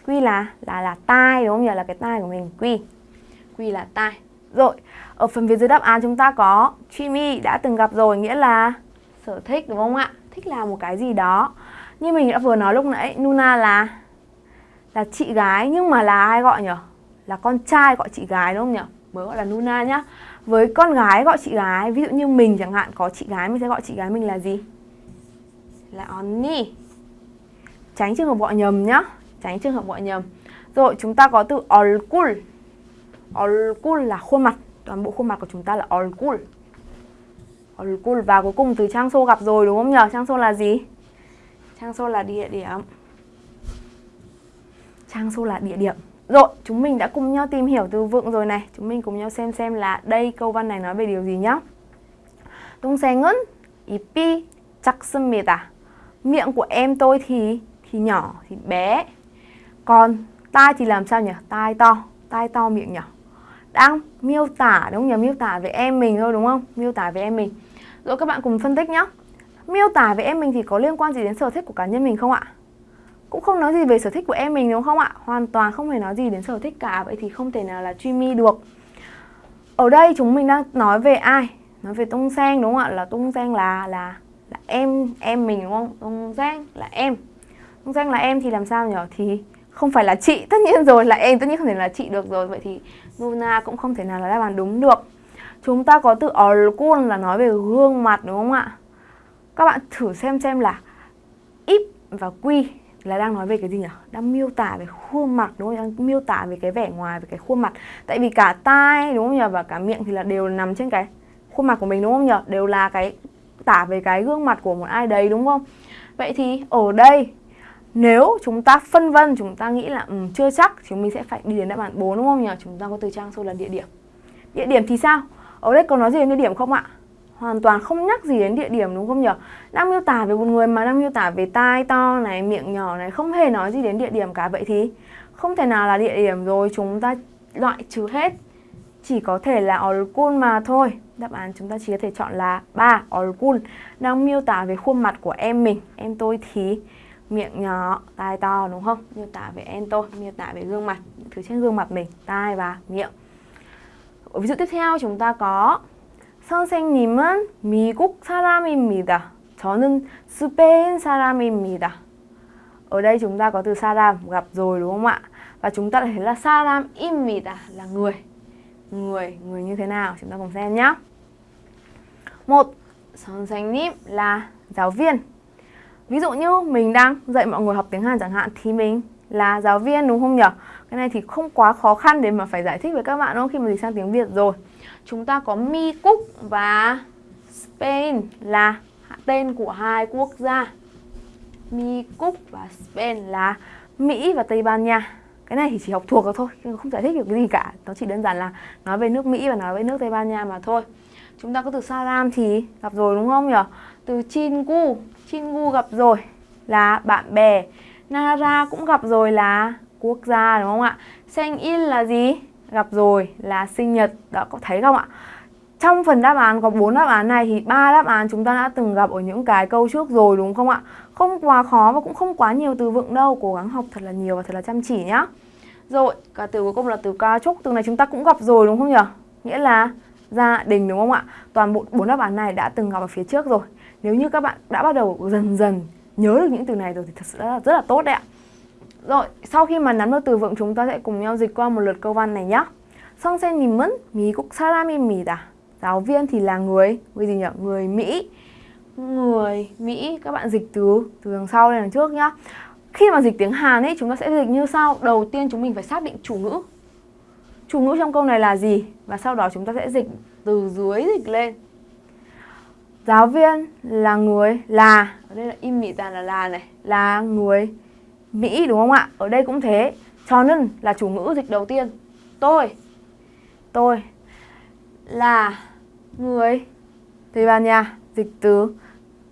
Quy là là là tai, đúng không nhỉ? Là cái tai của mình, quy. Quy là tai. Rồi, ở phần phía dưới đáp án chúng ta có Jimmy đã từng gặp rồi, nghĩa là sở thích, đúng không ạ? Thích làm một cái gì đó như mình đã vừa nói lúc nãy, Nuna là là chị gái nhưng mà là ai gọi nhỉ là con trai gọi chị gái đúng không nhỉ mới gọi là Nuna nhá. Với con gái gọi chị gái, ví dụ như mình chẳng hạn, có chị gái mình sẽ gọi chị gái mình là gì? Là Onni. Tránh trường hợp gọi nhầm nhá. Tránh trường hợp gọi nhầm. Rồi, chúng ta có từ Olkul. Olkul là khuôn mặt. Toàn bộ khuôn mặt của chúng ta là Olkul. Olkul và cuối cùng từ Trang Sô gặp rồi đúng không nhỉ Trang Sô là gì? trang xô là địa điểm trang xô là địa điểm rồi, chúng mình đã cùng nhau tìm hiểu từ vựng rồi này. Chúng mình cùng nhau xem xem là đây câu văn này nói về điều gì nhá. 동생은 입이 작습니다. Miệng của em tôi thì thì nhỏ, thì bé. Còn tai thì làm sao nhỉ? Tai to, tai to miệng nhỏ. Đang miêu tả đúng không nhỉ? Miêu tả về em mình thôi đúng không? Miêu tả về em mình. Rồi các bạn cùng phân tích nhá. Miêu tả về em mình thì có liên quan gì đến sở thích của cá nhân mình không ạ? cũng không nói gì về sở thích của em mình, đúng không ạ? Hoàn toàn không hề nói gì đến sở thích cả, Vậy thì không thể nào là Jimmy được Ở đây chúng mình đang nói về ai? Nói về Tung Sang, đúng không ạ? Là Tung Sang là là là em em mình, đúng không? Tung Sang là em Tung Sang là em thì làm sao nhỉ? Thì không phải là chị, <laughs> tất nhiên rồi, là em, tất nhiên không thể là chị được rồi vậy thì Luna cũng không thể nào là đáp án đúng được chúng ta có từ 얼굴 là nói về gương mặt, đúng không ạ các bạn thử xem xem là ít và quy là đang nói về cái gì nhỉ? Đang miêu tả về khuôn mặt đúng không? Đang miêu tả về cái vẻ ngoài, về cái khuôn mặt. Tại vì cả tai đúng không nhỉ? Và cả miệng thì là đều nằm trên cái khuôn mặt của mình đúng không nhỉ? Đều là cái tả về cái gương mặt của một ai đấy đúng không? Vậy thì ở đây nếu chúng ta phân vân, chúng ta nghĩ là um, chưa chắc chúng mình sẽ phải đi đến đáp án 4 đúng không nhỉ? Chúng ta có từ trang số là địa điểm. Địa điểm thì sao? Ở đây có nói gì đến địa điểm không ạ? hoàn toàn không nhắc gì đến địa điểm đúng không nhỉ? Đang miêu tả về một người mà đang miêu tả về tai to này, miệng nhỏ này, không hề nói gì đến địa điểm cả. Vậy thì không thể nào là địa điểm rồi, chúng ta loại trừ hết. Chỉ có thể là Orkun mà thôi. Đáp án chúng ta chỉ có thể chọn là ba Orkun. Đang miêu tả về khuôn mặt của em mình, em tôi thì miệng nhỏ, tai to đúng không? Miêu tả về em tôi, miêu tả về gương mặt, thứ trên gương mặt mình, tai và miệng. Ví dụ tiếp theo chúng ta có 선생님은 미국 사람입니다. 저는 스페인 사람입니다. Ở đây chúng ta có từ 사람 gặp rồi đúng không ạ? Và chúng ta thấy là 사람입니다 là người. Người, người như thế nào? Chúng ta cùng xem nhé. Một, 선생님 là giáo viên. Ví dụ như mình đang dạy mọi người học tiếng Hàn chẳng hạn thì mình là giáo viên đúng không nhỉ? Cái này thì không quá khó khăn để mà phải giải thích với các bạn đâu khi mà dịch sang tiếng Việt rồi chúng ta có Mi Cúc và Spain là tên của hai quốc gia. Mi Cúc và Spain là Mỹ và Tây Ban Nha. Cái này thì chỉ học thuộc được thôi, không giải thích được cái gì cả. Nó chỉ đơn giản là nói về nước Mỹ và nói về nước Tây Ban Nha mà thôi. Chúng ta có từ Salam thì gặp rồi đúng không nhỉ? Từ Chingu, Chingu gặp rồi là bạn bè. Nara cũng gặp rồi là quốc gia đúng không ạ? Sengil là gì? gặp rồi là sinh nhật. Đó có thấy không ạ? Trong phần đáp án có 4 đáp án này thì ba đáp án chúng ta đã từng gặp ở những cái câu trước rồi đúng không ạ? Không quá khó và cũng không quá nhiều từ vựng đâu. Cố gắng học thật là nhiều và thật là chăm chỉ nhá. Rồi cả từ cuối cùng là từ ca trúc. Từ này chúng ta cũng gặp rồi đúng không nhỉ? Nghĩa là gia đình đúng không ạ? Toàn bộ bốn đáp án này đã từng gặp ở phía trước rồi. Nếu như các bạn đã bắt đầu dần dần nhớ được những từ này rồi thì thật sự rất là, rất là tốt đấy ạ. rồi, sau khi mà nắm được từ vựng chúng ta sẽ cùng nhau dịch qua một lượt câu văn này nhé. 선생님은 미국 사람입니다. Giáo viên thì là người, người gì nhỉ? Người Mỹ. Người Mỹ, các bạn dịch từ từ đằng sau lên đằng trước nhá. Khi mà dịch tiếng Hàn ấy, chúng ta sẽ dịch như sau. Đầu tiên chúng mình phải xác định chủ ngữ. Chủ ngữ trong câu này là gì? Và sau đó chúng ta sẽ dịch từ dưới dịch lên. Giáo viên là người là, ở đây là im mị tàn là là này, là người Mỹ đúng không ạ? Ở đây cũng thế. 저는 là chủ ngữ dịch đầu tiên. Tôi. Tôi là người Tây Ban Nha. Dịch từ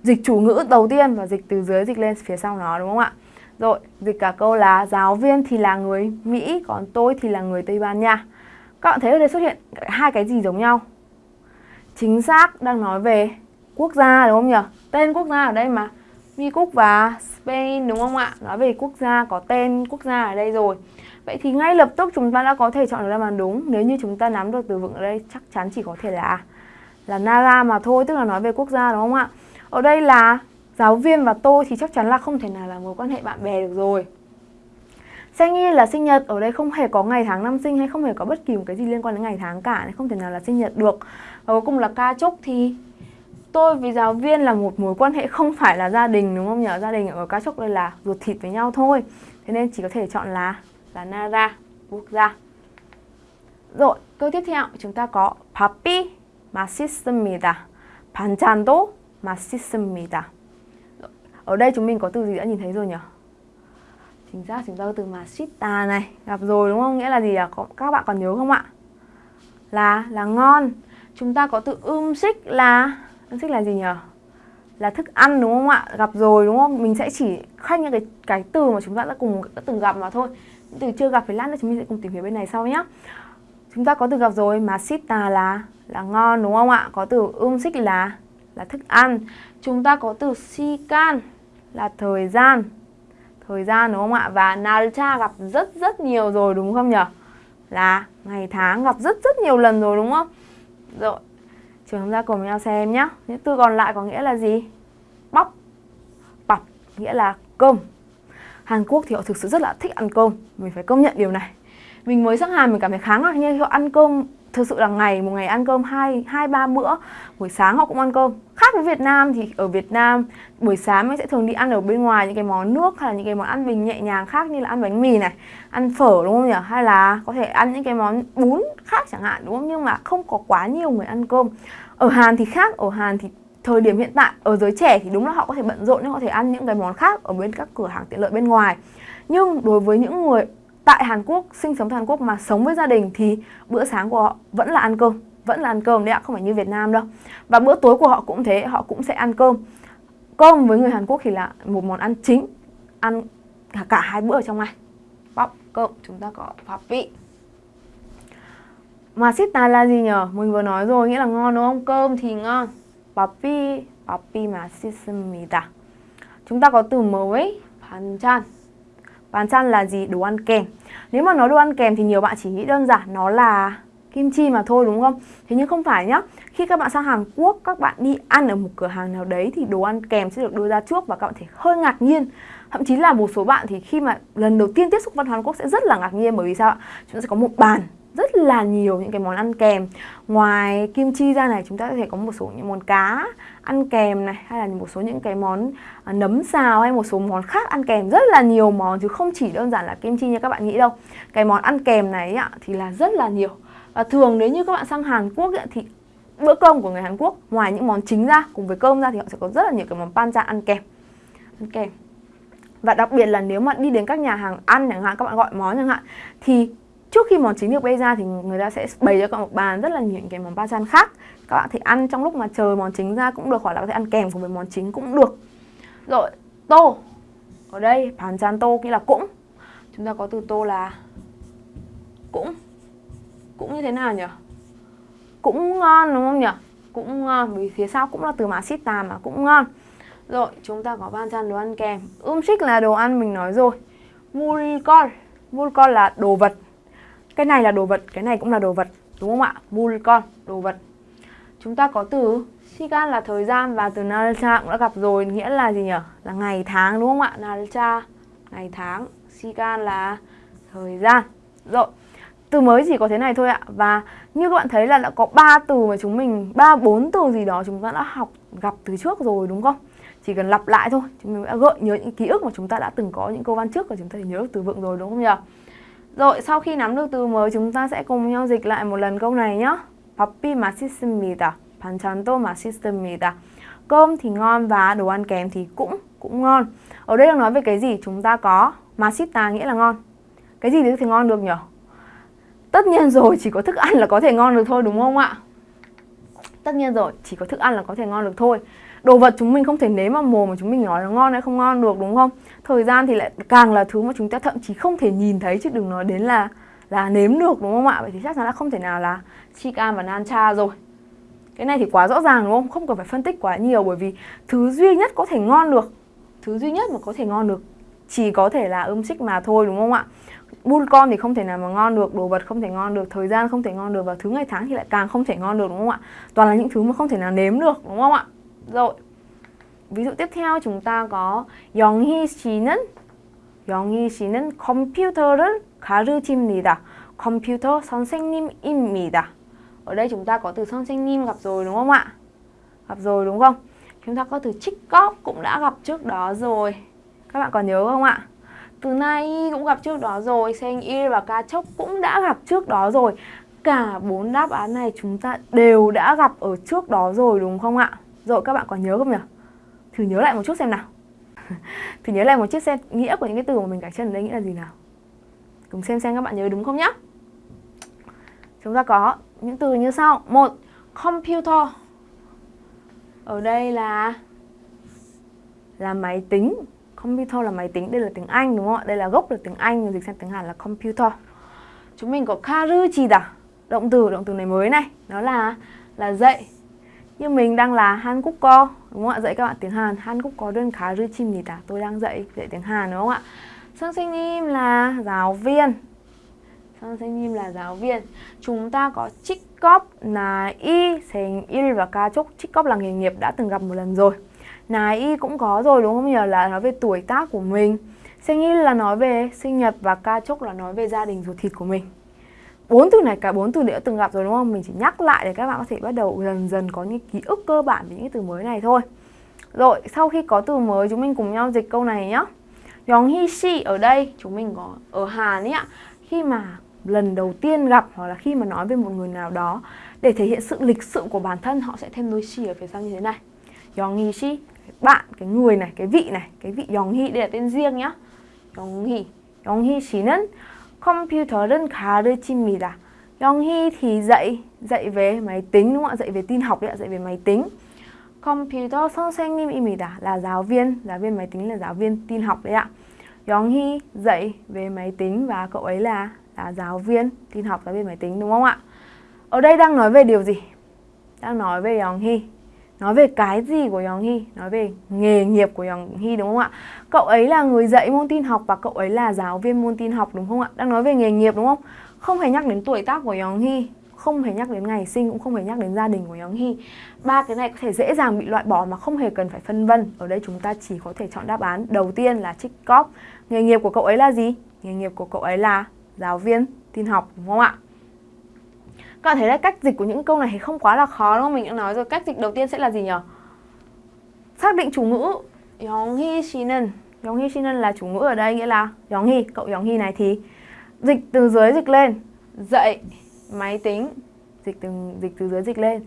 dịch chủ ngữ đầu tiên và dịch từ dưới dịch lên phía sau nó đúng không ạ? Rồi, dịch cả câu là giáo viên thì là người Mỹ, còn tôi thì là người Tây Ban Nha. Các bạn thấy ở đây xuất hiện hai cái gì giống nhau? Chính xác đang nói về quốc gia đúng không nhỉ? Tên quốc gia ở đây mà Mi Cúc và Spain đúng không ạ? Nói về quốc gia có tên quốc gia ở đây rồi. Vậy thì ngay lập tức chúng ta đã có thể chọn được đáp án đúng nếu như chúng ta nắm được từ vựng ở đây chắc chắn chỉ có thể là là Nara mà thôi, tức là nói về quốc gia đúng không ạ? Ở đây là giáo viên và tôi thì chắc chắn là không thể nào là mối quan hệ bạn bè được rồi. Sinh là sinh nhật, ở đây không hề có ngày tháng năm sinh hay không hề có bất kỳ một cái gì liên quan đến ngày tháng cả, không thể nào là sinh nhật được. Và cuối cùng là ca chúc thì tôi với giáo viên là một mối quan hệ không phải là gia đình đúng không nhỉ? Gia đình ở cá chốc đây là ruột thịt với nhau thôi. Thế nên chỉ có thể chọn là là Nara, quốc gia. Rồi, câu tiếp theo chúng ta có 밥이 맛있습니다. 반찬도 맛있습니다. Ở đây chúng mình có từ gì đã nhìn thấy rồi nhỉ? Chính xác chúng ta có từ 맛있다 này, gặp rồi đúng không? Nghĩa là gì à? Các bạn còn nhớ không ạ? Là là ngon. Chúng ta có từ ưm xích là Ân xích là gì nhỉ? Là thức ăn đúng không ạ? Gặp rồi đúng không? Mình sẽ chỉ khoanh những cái cái từ mà chúng ta đã cùng đã từng gặp mà thôi. Những từ chưa gặp thì lát nữa chúng mình sẽ cùng tìm hiểu bên này sau nhé. Chúng ta có từ gặp rồi mà sita là là ngon đúng không ạ? Có từ um xích là là thức ăn. Chúng ta có từ si can là thời gian. Thời gian đúng không ạ? Và nalcha gặp rất rất nhiều rồi đúng không nhỉ? Là ngày tháng gặp rất rất nhiều lần rồi đúng không? Rồi, Chúng ta cùng nhau xem nhé. Những từ còn lại có nghĩa là gì? Bóc, bọc, nghĩa là cơm. Hàn Quốc thì họ thực sự rất là thích ăn cơm mình phải công nhận điều này mình mới sang Hàn mình cảm thấy khá ngạc nhiên họ ăn cơm thực sự là ngày, một ngày ăn cơm hai hai, ba bữa. Buổi sáng họ cũng ăn cơm. Khác với Việt Nam thì ở Việt Nam, buổi sáng mình sẽ thường đi ăn ở bên ngoài những cái món nước hay là những cái món ăn bình nhẹ nhàng khác như là ăn bánh mì này, ăn phở, đúng không nhỉ? Hay là có thể ăn những cái món bún khác chẳng hạn, đúng không? Nhưng mà không có quá nhiều người ăn cơm. Ở Hàn thì khác. Ở Hàn thì thời điểm hiện tại, ở giới trẻ thì đúng là họ có thể bận rộn nhưng họ có thể ăn những cái món khác ở bên các cửa hàng tiện lợi bên ngoài. Nhưng đối với những người tại Hàn Quốc, sinh sống tại Hàn Quốc mà sống với gia đình thì bữa sáng của họ vẫn là ăn cơm, vẫn là ăn cơm đấy ạ, không phải như Việt Nam đâu. Và bữa tối của họ cũng thế, họ cũng sẽ ăn cơm. Cơm với người Hàn Quốc thì là một món ăn chính, ăn cả, cả hai bữa ở trong ngày. Bóc cơm, chúng ta có pháp vị. Mà sita là gì nhở? Mình vừa nói rồi, nghĩa là ngon đúng không? Cơm thì ngon. Papi, papi mà sismida. Chúng ta có từ mới, 반찬. 반찬 là gì đồ ăn kèm nếu mà nói đồ ăn kèm thì nhiều bạn chỉ nghĩ đơn giản nó là kim chi mà thôi đúng không? Thế nhưng không phải nhá. Khi các bạn sang Hàn Quốc, các bạn đi ăn ở một cửa hàng nào đấy thì đồ ăn kèm sẽ được đưa ra trước và các bạn thể hơi ngạc nhiên. Thậm chí là một số bạn thì khi mà lần đầu tiên tiếp xúc văn hóa Hàn Quốc sẽ rất là ngạc nhiên bởi vì sao ạ? Chúng ta sẽ có một bàn rất là nhiều những cái món ăn kèm ngoài kim chi ra này chúng ta có thể có một số những món cá ăn kèm này hay là một số những cái món à, nấm xào hay một số món khác ăn kèm rất là nhiều món chứ không chỉ đơn giản là kim chi như các bạn nghĩ đâu. Cái món ăn kèm này ạ thì là rất là nhiều. Và thường nếu như các bạn sang Hàn Quốc ấy, thì bữa cơm của người Hàn Quốc ngoài những món chính ra cùng với cơm ra thì họ sẽ có rất là nhiều cái món panchan ăn kèm. Ăn kèm. Và đặc biệt là nếu mà đi đến các nhà hàng ăn chẳng hạn các bạn gọi món chẳng hạn thì trước khi món chính được bày ra thì người ta sẽ bày cho các bạn một bàn rất là nhiều những cái món banchan khác các bạn thể ăn trong lúc mà chờ món chính ra cũng được hoặc là có thể ăn kèm cùng với món chính cũng được. Rồi tô. Ở đây banchan tô nghĩa là cũng. Chúng ta có từ tô là cũng. Cũng như thế nào nhỉ? Cũng ngon đúng không nhỉ? Cũng ngon vì phía sau cũng là từ masita mà cũng ngon. Rồi chúng ta có banchan đồ ăn kèm. Umshik là đồ ăn mình nói rồi. Mulkol mulkol là đồ vật. Cái này là đồ vật, cái này cũng là đồ vật Đúng không ạ? mulcon đồ vật. Chúng ta có từ Sigan là thời gian và từ Nalcha cũng đã gặp rồi Nghĩa là gì nhỉ? Là ngày tháng đúng không ạ? Nalcha, ngày tháng Sigan là thời gian Rồi từ mới chỉ có thế này thôi ạ và như các bạn thấy là đã có 3 từ mà chúng mình ba bốn từ gì đó chúng ta đã học gặp từ trước rồi đúng không chỉ cần lặp lại thôi chúng mình đã gợi nhớ những ký ức mà chúng ta đã từng có những câu văn trước và chúng ta nhớ được từ vựng rồi đúng không nhỉ rồi, sau khi nắm được từ mới chúng ta sẽ cùng nhau dịch lại một lần câu này nhé. 밥이 맛있습니다. 반찬도 맛있습니다. Cơm thì ngon và đồ ăn kèm thì cũng cũng ngon. Ở đây đang nói về cái gì? Chúng ta có 맛있다 nghĩa là ngon. Cái gì thì ngon được nhỉ? Tất nhiên rồi, chỉ có thức ăn là có thể ngon được thôi đúng không ạ? Tất nhiên rồi, chỉ có thức ăn là có thể ngon được thôi đồ vật chúng mình không thể nếm vào mồm mà chúng mình nói là ngon hay không ngon được đúng không thời gian thì lại càng là thứ mà chúng ta thậm chí không thể nhìn thấy chứ đừng nói đến là là nếm được đúng không ạ vậy thì chắc chắn là không thể nào là chican và nancha rồi cái này thì quá rõ ràng đúng không không cần phải phân tích quá nhiều bởi vì thứ duy nhất có thể ngon được thứ duy nhất mà có thể ngon được chỉ có thể là ươm xích mà thôi đúng không ạ Bull con thì không thể nào mà ngon được, đồ vật không thể ngon được, thời gian không thể ngon được và thứ ngày tháng thì lại càng không thể ngon được đúng không ạ? Toàn là những thứ mà không thể nào nếm được đúng không ạ? Rồi. Ví dụ tiếp theo chúng ta có 영희 씨는 영희 씨는 컴퓨터를 가르칩니다. 컴퓨터 선생님입니다. Ở đây chúng ta có từ 선생님 gặp rồi đúng không ạ? Gặp rồi đúng không? Chúng ta có từ trích cóp cũng đã gặp trước đó rồi. Các bạn còn nhớ không ạ? Từ nay cũng gặp trước đó rồi, 생일 và ca chốc cũng đã gặp trước đó rồi. Cả bốn đáp án này chúng ta đều đã gặp ở trước đó rồi đúng không ạ? Rồi các bạn còn nhớ không nhỉ? Thử nhớ lại một chút xem nào <laughs> Thử nhớ lại một chút xem nghĩa của những cái từ mà mình gạch chân ở đây nghĩa là gì nào Cùng xem xem các bạn nhớ đúng không nhá. Chúng ta có những từ như sau. Một Computer. Ở đây là Là máy tính. Computer là máy tính, đây là tiếng Anh đúng không ạ? Đây là gốc là tiếng Anh, dịch sang tiếng Hàn là computer. Chúng mình có karuchida Động từ, động từ này mới này. Nó là là dạy. Như mình đang là Hàn Quốc Co đúng không ạ? Dạy các bạn tiếng Hàn. Hàn Quốc có đơn khá rư gì ta Tôi đang dạy dạy tiếng Hàn đúng không ạ? Sang sinh im là giáo viên sang sinh im là giáo viên Chúng ta có trích cóp là y Sành y và ca trúc Trích cóp là nghề nghiệp đã từng gặp một lần rồi Nà y cũng có rồi đúng không nhỉ? Là nói về tuổi tác của mình Sinh y là nói về sinh nhật Và ca trúc là nói về gia đình ruột thịt của mình bốn từ này cả bốn từ đã từng gặp rồi đúng không? Mình chỉ nhắc lại để các bạn có thể bắt đầu dần dần có những ký ức cơ bản về những từ mới này thôi. Rồi, sau khi có từ mới chúng mình cùng nhau dịch câu này nhé. Yonghi si ở đây chúng mình có ở Hàn ấy ạ khi mà lần đầu tiên gặp hoặc là khi mà nói về một người nào đó để thể hiện sự lịch sự của bản thân họ sẽ thêm đôi si ở phía sau như thế này Yonghi si bạn cái người này cái vị này cái vị Yonghi đây là tên riêng nhá Yonghi Yonghi 씨는 컴퓨터를 가르칩니다. Yonghi thì dạy dạy về máy tính đúng không ạ? Dạy về tin học đấy ạ, dạy về máy tính. Computer 선생님입니다 là giáo viên, giáo viên máy tính là giáo viên tin học đấy ạ. Yonghi dạy về máy tính và cậu ấy là là giáo viên tin học giáo viên máy tính đúng không ạ? Ở đây đang nói về điều gì? Đang nói về Yonghi Nói về cái gì của Yong Hee? Nói về nghề nghiệp của Yong Hee đúng không ạ? Cậu ấy là người dạy môn tin học và cậu ấy là giáo viên môn tin học đúng không ạ? Đang nói về nghề nghiệp đúng không? Không hề nhắc đến tuổi tác của Yong Hee không hề nhắc đến ngày sinh cũng không hề nhắc đến gia đình của Yong hy Ba cái này có thể dễ dàng bị loại bỏ mà không hề cần phải phân vân. Ở đây chúng ta chỉ có thể chọn đáp án đầu tiên là trích cóp. Nghề nghiệp của cậu ấy là gì? Nghề nghiệp của cậu ấy là giáo viên tin học đúng không ạ? Các bạn thấy là cách dịch của những câu này thì không quá là khó đúng không? Mình đã nói rồi cách dịch đầu tiên sẽ là gì nhỉ? Xác định chủ ngữ Yonghi Shinen Yonghi Shinen là chủ ngữ ở đây nghĩa là Yonghi, cậu Yonghi này thì dịch từ dưới dịch lên dạy máy tính dịch từ dịch từ dưới dịch lên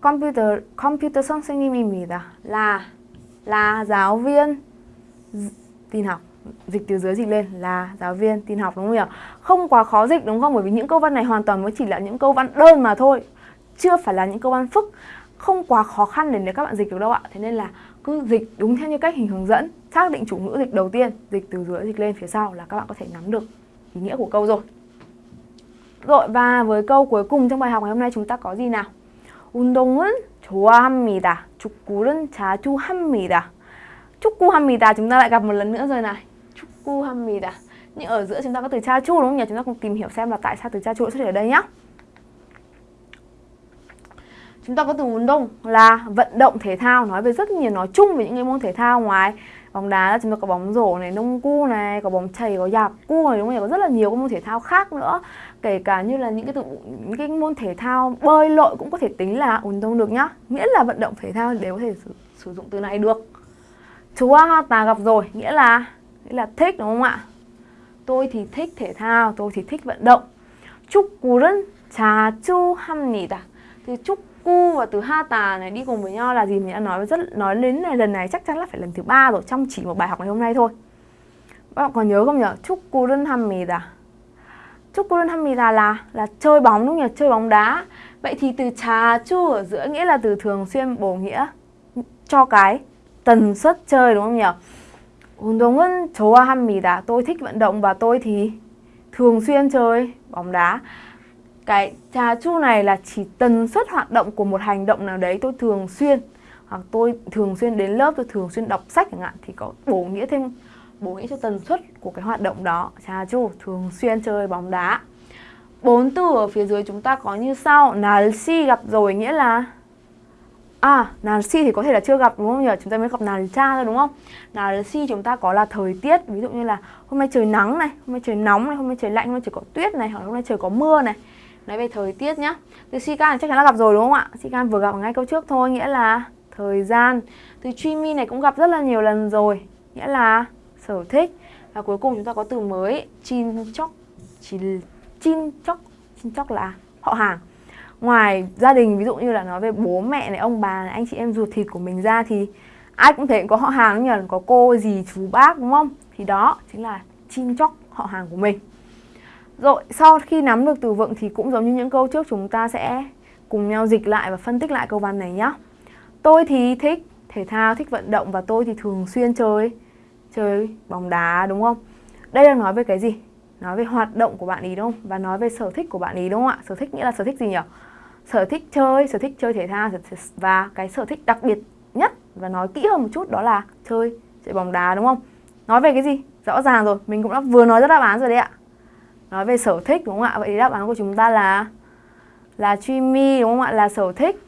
computer computer 선생님입니다 là là giáo viên tin học dịch từ dưới dịch lên là giáo viên tin học đúng không nhỉ? Không quá khó dịch đúng không? Bởi vì những câu văn này hoàn toàn mới chỉ là những câu văn đơn mà thôi. Chưa phải là những câu văn phức. Không quá khó khăn để, để các bạn dịch được đâu ạ. Thế nên là cứ dịch đúng theo như cách hình hướng dẫn. Xác định chủ ngữ dịch đầu tiên, dịch từ dưới dịch lên phía sau là các bạn có thể nắm được ý nghĩa của câu rồi. Rồi và với câu cuối cùng trong bài học ngày hôm nay chúng ta có gì nào? 운동은 좋아합니다. 축구는 자주 합니다. 축구합니다. Chúng ta lại gặp một lần nữa rồi này. 축구합니다. Nhưng ở giữa chúng ta có từ cha chu đúng không nhỉ? Chúng ta cùng tìm hiểu xem là tại sao từ cha chu xuất hiện ở đây nhá. Chúng ta có từ 운동 là vận động thể thao nói về rất nhiều nói chung về những cái môn thể thao ngoài bóng đá chúng ta có bóng rổ này, nông cu này, có bóng chày, có dạp cu này đúng không nhỉ? Có rất là nhiều các môn thể thao khác nữa. Kể cả như là những cái từ những cái môn thể thao bơi lội cũng có thể tính là 운동 được nhá. Miễn là vận động thể thao đều có thể sử, sử dụng từ này được. Chú ta gặp rồi, nghĩa là nghĩa là thích đúng không ạ? Tôi thì thích thể thao, tôi thì thích vận động. 축구는 자주 합니다. Thì 축구 và từ hata này đi cùng với nhau là gì mình đã nói rất nói đến này lần này chắc chắn là phải lần thứ ba rồi trong chỉ một bài học ngày hôm nay thôi. Các bạn còn nhớ không nhỉ? 축구는 합니다. 축구는 합니다 là là chơi bóng đúng không nhỉ? Chơi bóng đá. Vậy thì từ 자주 ở giữa nghĩa là từ thường xuyên bổ nghĩa cho cái tần suất chơi đúng không nhỉ? 운동은 좋아합니다. Tôi thích vận động và tôi thì thường xuyên chơi bóng đá. Cái trà chu này là chỉ tần suất hoạt động của một hành động nào đấy tôi thường xuyên hoặc tôi thường xuyên đến lớp, tôi thường xuyên đọc sách chẳng hạn thì có bổ nghĩa thêm bố nghĩ cho tần suất của cái hoạt động đó Chà chu, thường xuyên chơi bóng đá Bốn từ ở phía dưới chúng ta có như sau Nalsi gặp rồi nghĩa là À, Nalsi thì có thể là chưa gặp đúng không nhỉ? Chúng ta mới gặp Nalcha thôi đúng không? Nalsi chúng ta có là thời tiết Ví dụ như là hôm nay trời nắng này Hôm nay trời nóng này, hôm nay trời lạnh, hôm nay trời có tuyết này Hoặc hôm nay trời có mưa này Nói về thời tiết nhá Từ si can chắc chắn là gặp rồi đúng không ạ? Si can vừa gặp ngay câu trước thôi Nghĩa là thời gian Từ Chimi này cũng gặp rất là nhiều lần rồi Nghĩa là sở thích. Và cuối cùng chúng ta có từ mới chin chóc, chin chin chóc, chin chóc là họ hàng. Ngoài gia đình ví dụ như là nói về bố mẹ này ông bà này anh chị em ruột thịt của mình ra thì ai cũng thể có họ hàng nhỉ? Có cô dì chú bác đúng không? Thì đó chính là chin chóc họ hàng của mình. Rồi sau khi nắm được từ vựng thì cũng giống như những câu trước chúng ta sẽ cùng nhau dịch lại và phân tích lại câu văn này nhé tôi thì thích thể thao thích vận động và tôi thì thường xuyên chơi chơi bóng đá, đúng không? Đây là nói về cái gì? Nói về hoạt động của bạn ý, đúng không? Và nói về sở thích của bạn ý, đúng không ạ? Sở thích nghĩa là sở thích gì nhỉ? Sở thích chơi, sở thích chơi thể thao và cái sở thích đặc biệt nhất và nói kỹ hơn một chút đó là chơi chơi bóng đá, đúng không? Nói về cái gì? Rõ ràng rồi, mình cũng đã vừa nói ra đáp án rồi đấy ạ. Nói về sở thích, đúng không ạ? Vậy thì đáp án của chúng ta là là dreamy đúng không ạ? Là sở thích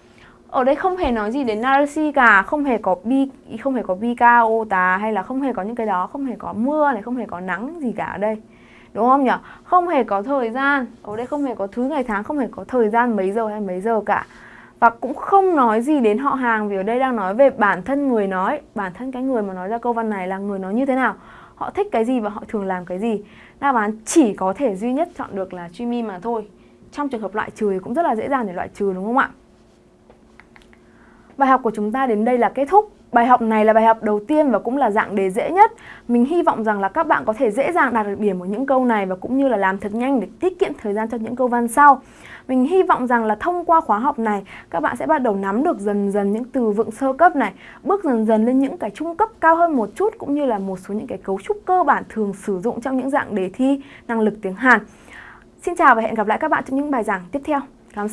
ở đây không hề nói gì đến Narasi cả, không hề có bi không hề có Bika, ô hay là không hề có những cái đó, không hề có mưa này, không hề có nắng gì cả ở đây. Đúng không nhỉ? Không hề có thời gian, ở đây không hề có thứ ngày tháng, không hề có thời gian mấy giờ hay mấy giờ cả. Và cũng không nói gì đến họ hàng vì ở đây đang nói về bản thân người nói, bản thân cái người mà nói ra câu văn này là người nói như thế nào. Họ thích cái gì và họ thường làm cái gì. Đáp án chỉ có thể duy nhất chọn được là Jimmy mà thôi. Trong trường hợp loại trừ thì cũng rất là dễ dàng để loại trừ đúng không ạ? Bài học của chúng ta đến đây là kết thúc. Bài học này là bài học đầu tiên và cũng là dạng đề dễ nhất. Mình hy vọng rằng là các bạn có thể dễ dàng đạt được điểm ở những câu này và cũng như là làm thật nhanh để tiết kiệm thời gian cho những câu văn sau. Mình hy vọng rằng là thông qua khóa học này các bạn sẽ bắt đầu nắm được dần dần những từ vựng sơ cấp này, bước dần dần lên những cái trung cấp cao hơn một chút cũng như là một số những cái cấu trúc cơ bản thường sử dụng trong những dạng đề thi năng lực tiếng Hàn. Xin chào và hẹn gặp lại các bạn trong những bài giảng tiếp theo. Cảm